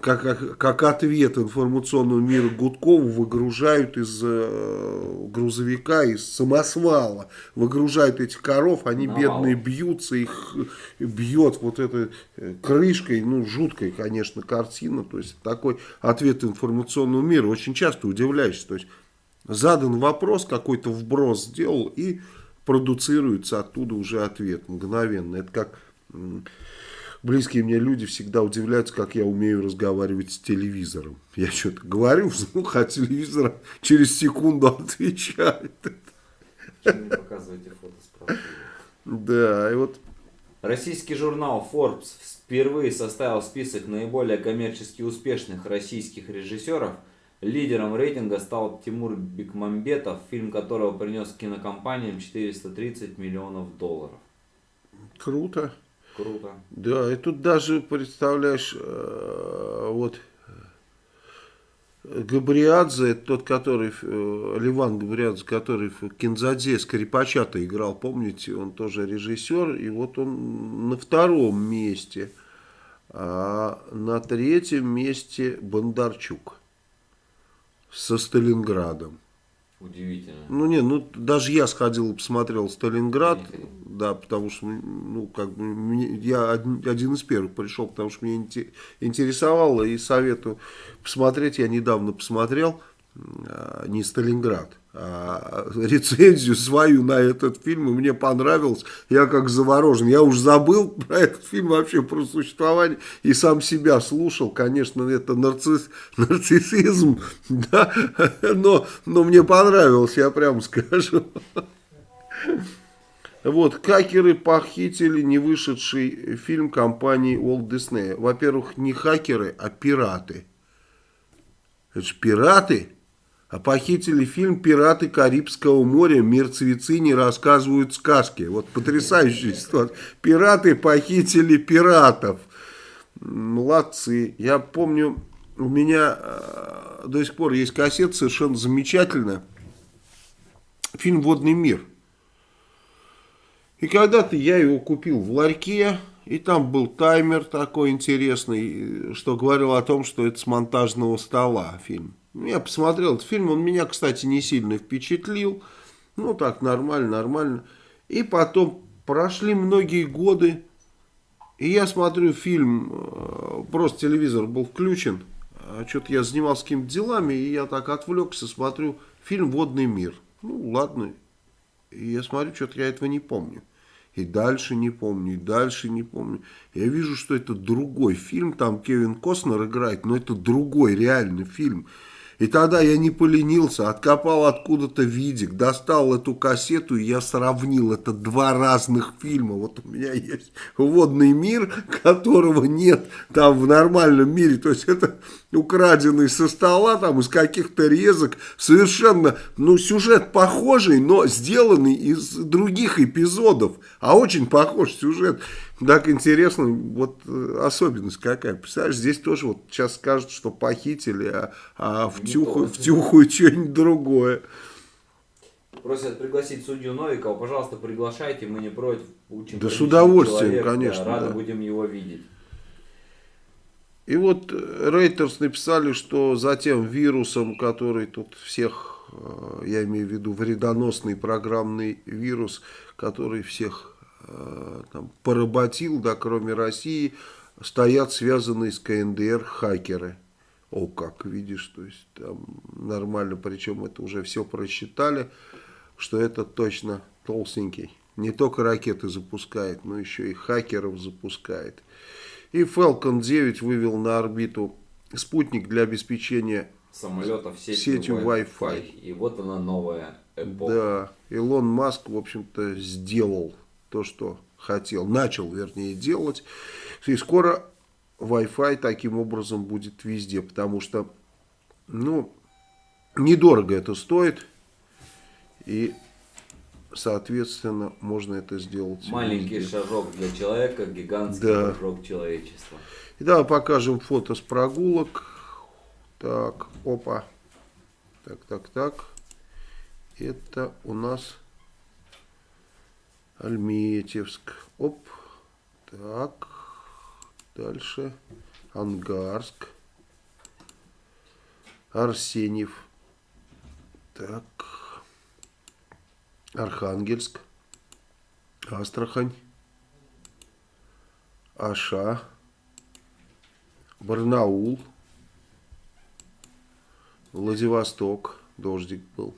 как, как, как ответ информационного мира Гудкову выгружают из э, грузовика, из самосвала, выгружают этих коров, они no. бедные бьются, их бьет вот этой э, крышкой, ну, жуткая, конечно, картина, то есть такой ответ информационного мира, очень часто удивляешься, то есть задан вопрос, какой-то вброс сделал и продуцируется оттуда уже ответ мгновенно, это как близкие мне люди всегда удивляются, как я умею разговаривать с телевизором. Я что-то говорю вслух, а телевизор через секунду отвечает. Почему не показываете фото Да, и вот... Российский журнал Forbes впервые составил список наиболее коммерчески успешных российских режиссеров. Лидером рейтинга стал Тимур Бекмамбетов, фильм которого принес кинокомпаниям 430 миллионов долларов. Круто. Круто. Да, и тут даже, представляешь, э, вот Габриадзе, тот, который, э, Ливан Габриадзе, который в Кинзаде Скрипача-то играл, помните, он тоже режиссер, и вот он на втором месте, а на третьем месте Бондарчук со Сталинградом. Удивительно. Ну, не, ну, даже я сходил и посмотрел Сталинград, да, потому что, ну, как бы, я один из первых пришел, потому что мне интересовало и советую посмотреть, я недавно посмотрел, а, не Сталинград, рецензию свою на этот фильм, и мне понравилось, я как заворожен, я уж забыл про этот фильм вообще, про существование, и сам себя слушал, конечно, это нарцисс, нарциссизм, да, но, но мне понравилось, я прям скажу. Вот, хакеры похитили не вышедший фильм компании Walt Disney. Во-первых, не хакеры, а пираты. Это же пираты. А похитили фильм «Пираты Карибского моря. Мертвецы не рассказывают сказки». Вот потрясающая ситуация. Пираты похитили пиратов. Молодцы. Я помню, у меня э, до сих пор есть кассета совершенно замечательная. Фильм «Водный мир». И когда-то я его купил в ларьке, и там был таймер такой интересный, что говорил о том, что это с монтажного стола фильм. Я посмотрел этот фильм, он меня, кстати, не сильно впечатлил. Ну, так, нормально, нормально. И потом прошли многие годы, и я смотрю фильм, э, просто телевизор был включен, а что-то я занимался какими-то делами, и я так отвлекся, смотрю фильм «Водный мир». Ну, ладно. И я смотрю, что-то я этого не помню. И дальше не помню, и дальше не помню. Я вижу, что это другой фильм, там Кевин Костнер играет, но это другой реальный фильм. И тогда я не поленился, откопал откуда-то видик, достал эту кассету, и я сравнил. Это два разных фильма. Вот у меня есть «Водный мир», которого нет там в нормальном мире. То есть это украденный со стола, там из каких-то резок. Совершенно, ну, сюжет похожий, но сделанный из других эпизодов. А очень похож сюжет. Так интересно, вот э, особенность какая. Представляешь, здесь тоже вот сейчас скажут, что похитили, а, а втюхают, втюхают что-нибудь другое. Просят пригласить судью Новикова. Пожалуйста, приглашайте, мы не против. Очень да с удовольствием, человек, конечно. Да, рады да. будем его видеть. И вот Рейтерс написали, что за тем вирусом, который тут всех, э, я имею в виду вредоносный программный вирус, который всех Э, там, поработил, да, кроме России, стоят связанные с КНДР хакеры. О, как, видишь, то есть там нормально, причем это уже все просчитали, что это точно толстенький. Не только ракеты запускает, но еще и хакеров запускает. И Falcon 9 вывел на орбиту спутник для обеспечения самолетов сетью, сетью Wi-Fi. И вот она новая эпоха. Да, Илон Маск, в общем-то, сделал то, что хотел, начал, вернее, делать. И скоро Wi-Fi таким образом будет везде, потому что, ну, недорого это стоит, и, соответственно, можно это сделать. Маленький везде. шажок для человека, гигантский да. шажок человечества. И давай покажем фото с прогулок. Так, опа. Так, так, так. Это у нас Альметьевск. Оп. Так. Дальше. Ангарск. Арсеньев. Так. Архангельск. Астрахань. Аша. Барнаул. Владивосток. Дождик был.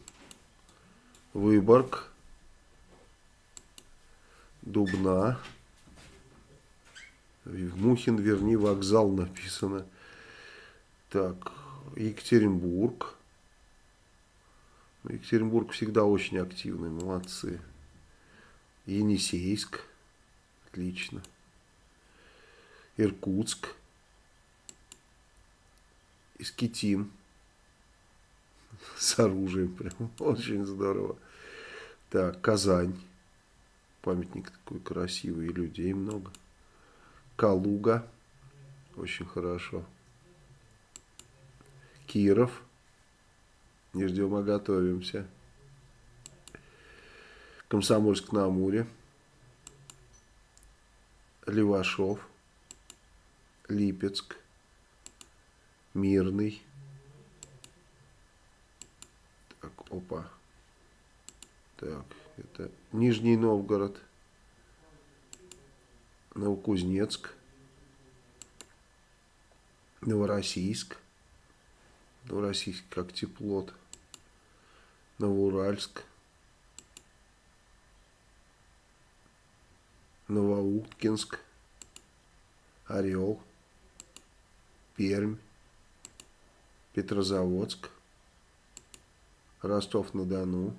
Выборг. Дубна. В Мухин, верни, вокзал написано. Так, Екатеринбург. Екатеринбург всегда очень активный, молодцы. Енисейск. Отлично. Иркутск. Искитим. С оружием прям. Очень здорово. Так, Казань. Памятник такой красивый, и людей много. Калуга. Очень хорошо. Киров. Не ждем, а готовимся. Комсомольск на Амуре. Левашов. Липецк. Мирный. Так, опа. Так. Это Нижний Новгород, Новокузнецк, Новороссийск. Новороссийск как теплот. Новоуральск, Новоуткинск, Орел, Пермь, Петрозаводск, Ростов-на-Дону,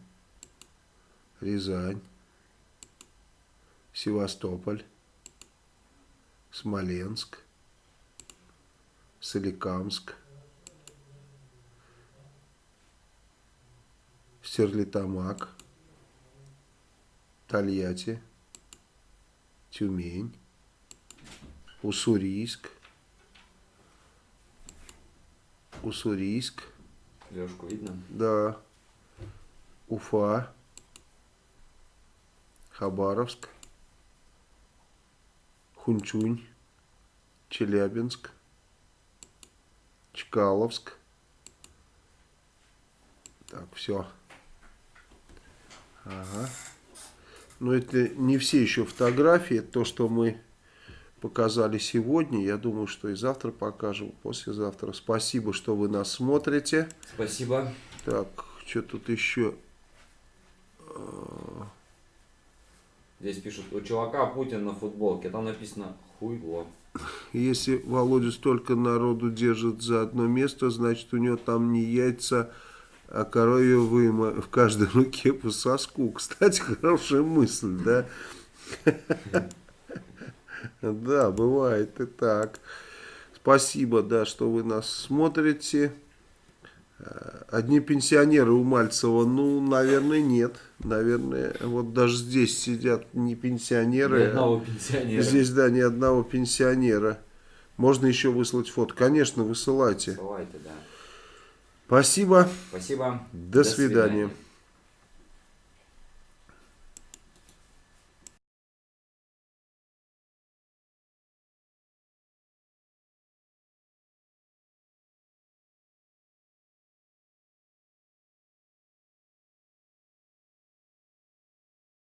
Рязань, Севастополь, Смоленск, Соликамск, Стерлитамак, Тольятти, Тюмень, Уссурийск, Уссурийск, Лешку видно? да, Уфа, Хабаровск, Хунчунь, Челябинск, Чкаловск. Так, все. Ага. Но это не все еще фотографии. Это то, что мы показали сегодня. Я думаю, что и завтра покажем, послезавтра. Спасибо, что вы нас смотрите. Спасибо. Так, что тут еще? Здесь пишут, у чувака Путин на футболке. Там написано хуйло. Если Володя столько народу держит за одно место, значит у него там не яйца, а коровье выма в каждой руке по соску. Кстати, хорошая мысль, да? Да, бывает и так. Спасибо, да, что вы нас смотрите. Э, Одни пенсионеры у Мальцева, ну, наверное, нет. Наверное, вот даже здесь сидят не пенсионеры. Ни одного пенсионера. Здесь, да, ни одного пенсионера. Можно еще выслать фото. Конечно, высылайте. Давайте, да. Спасибо. Спасибо. До свидания.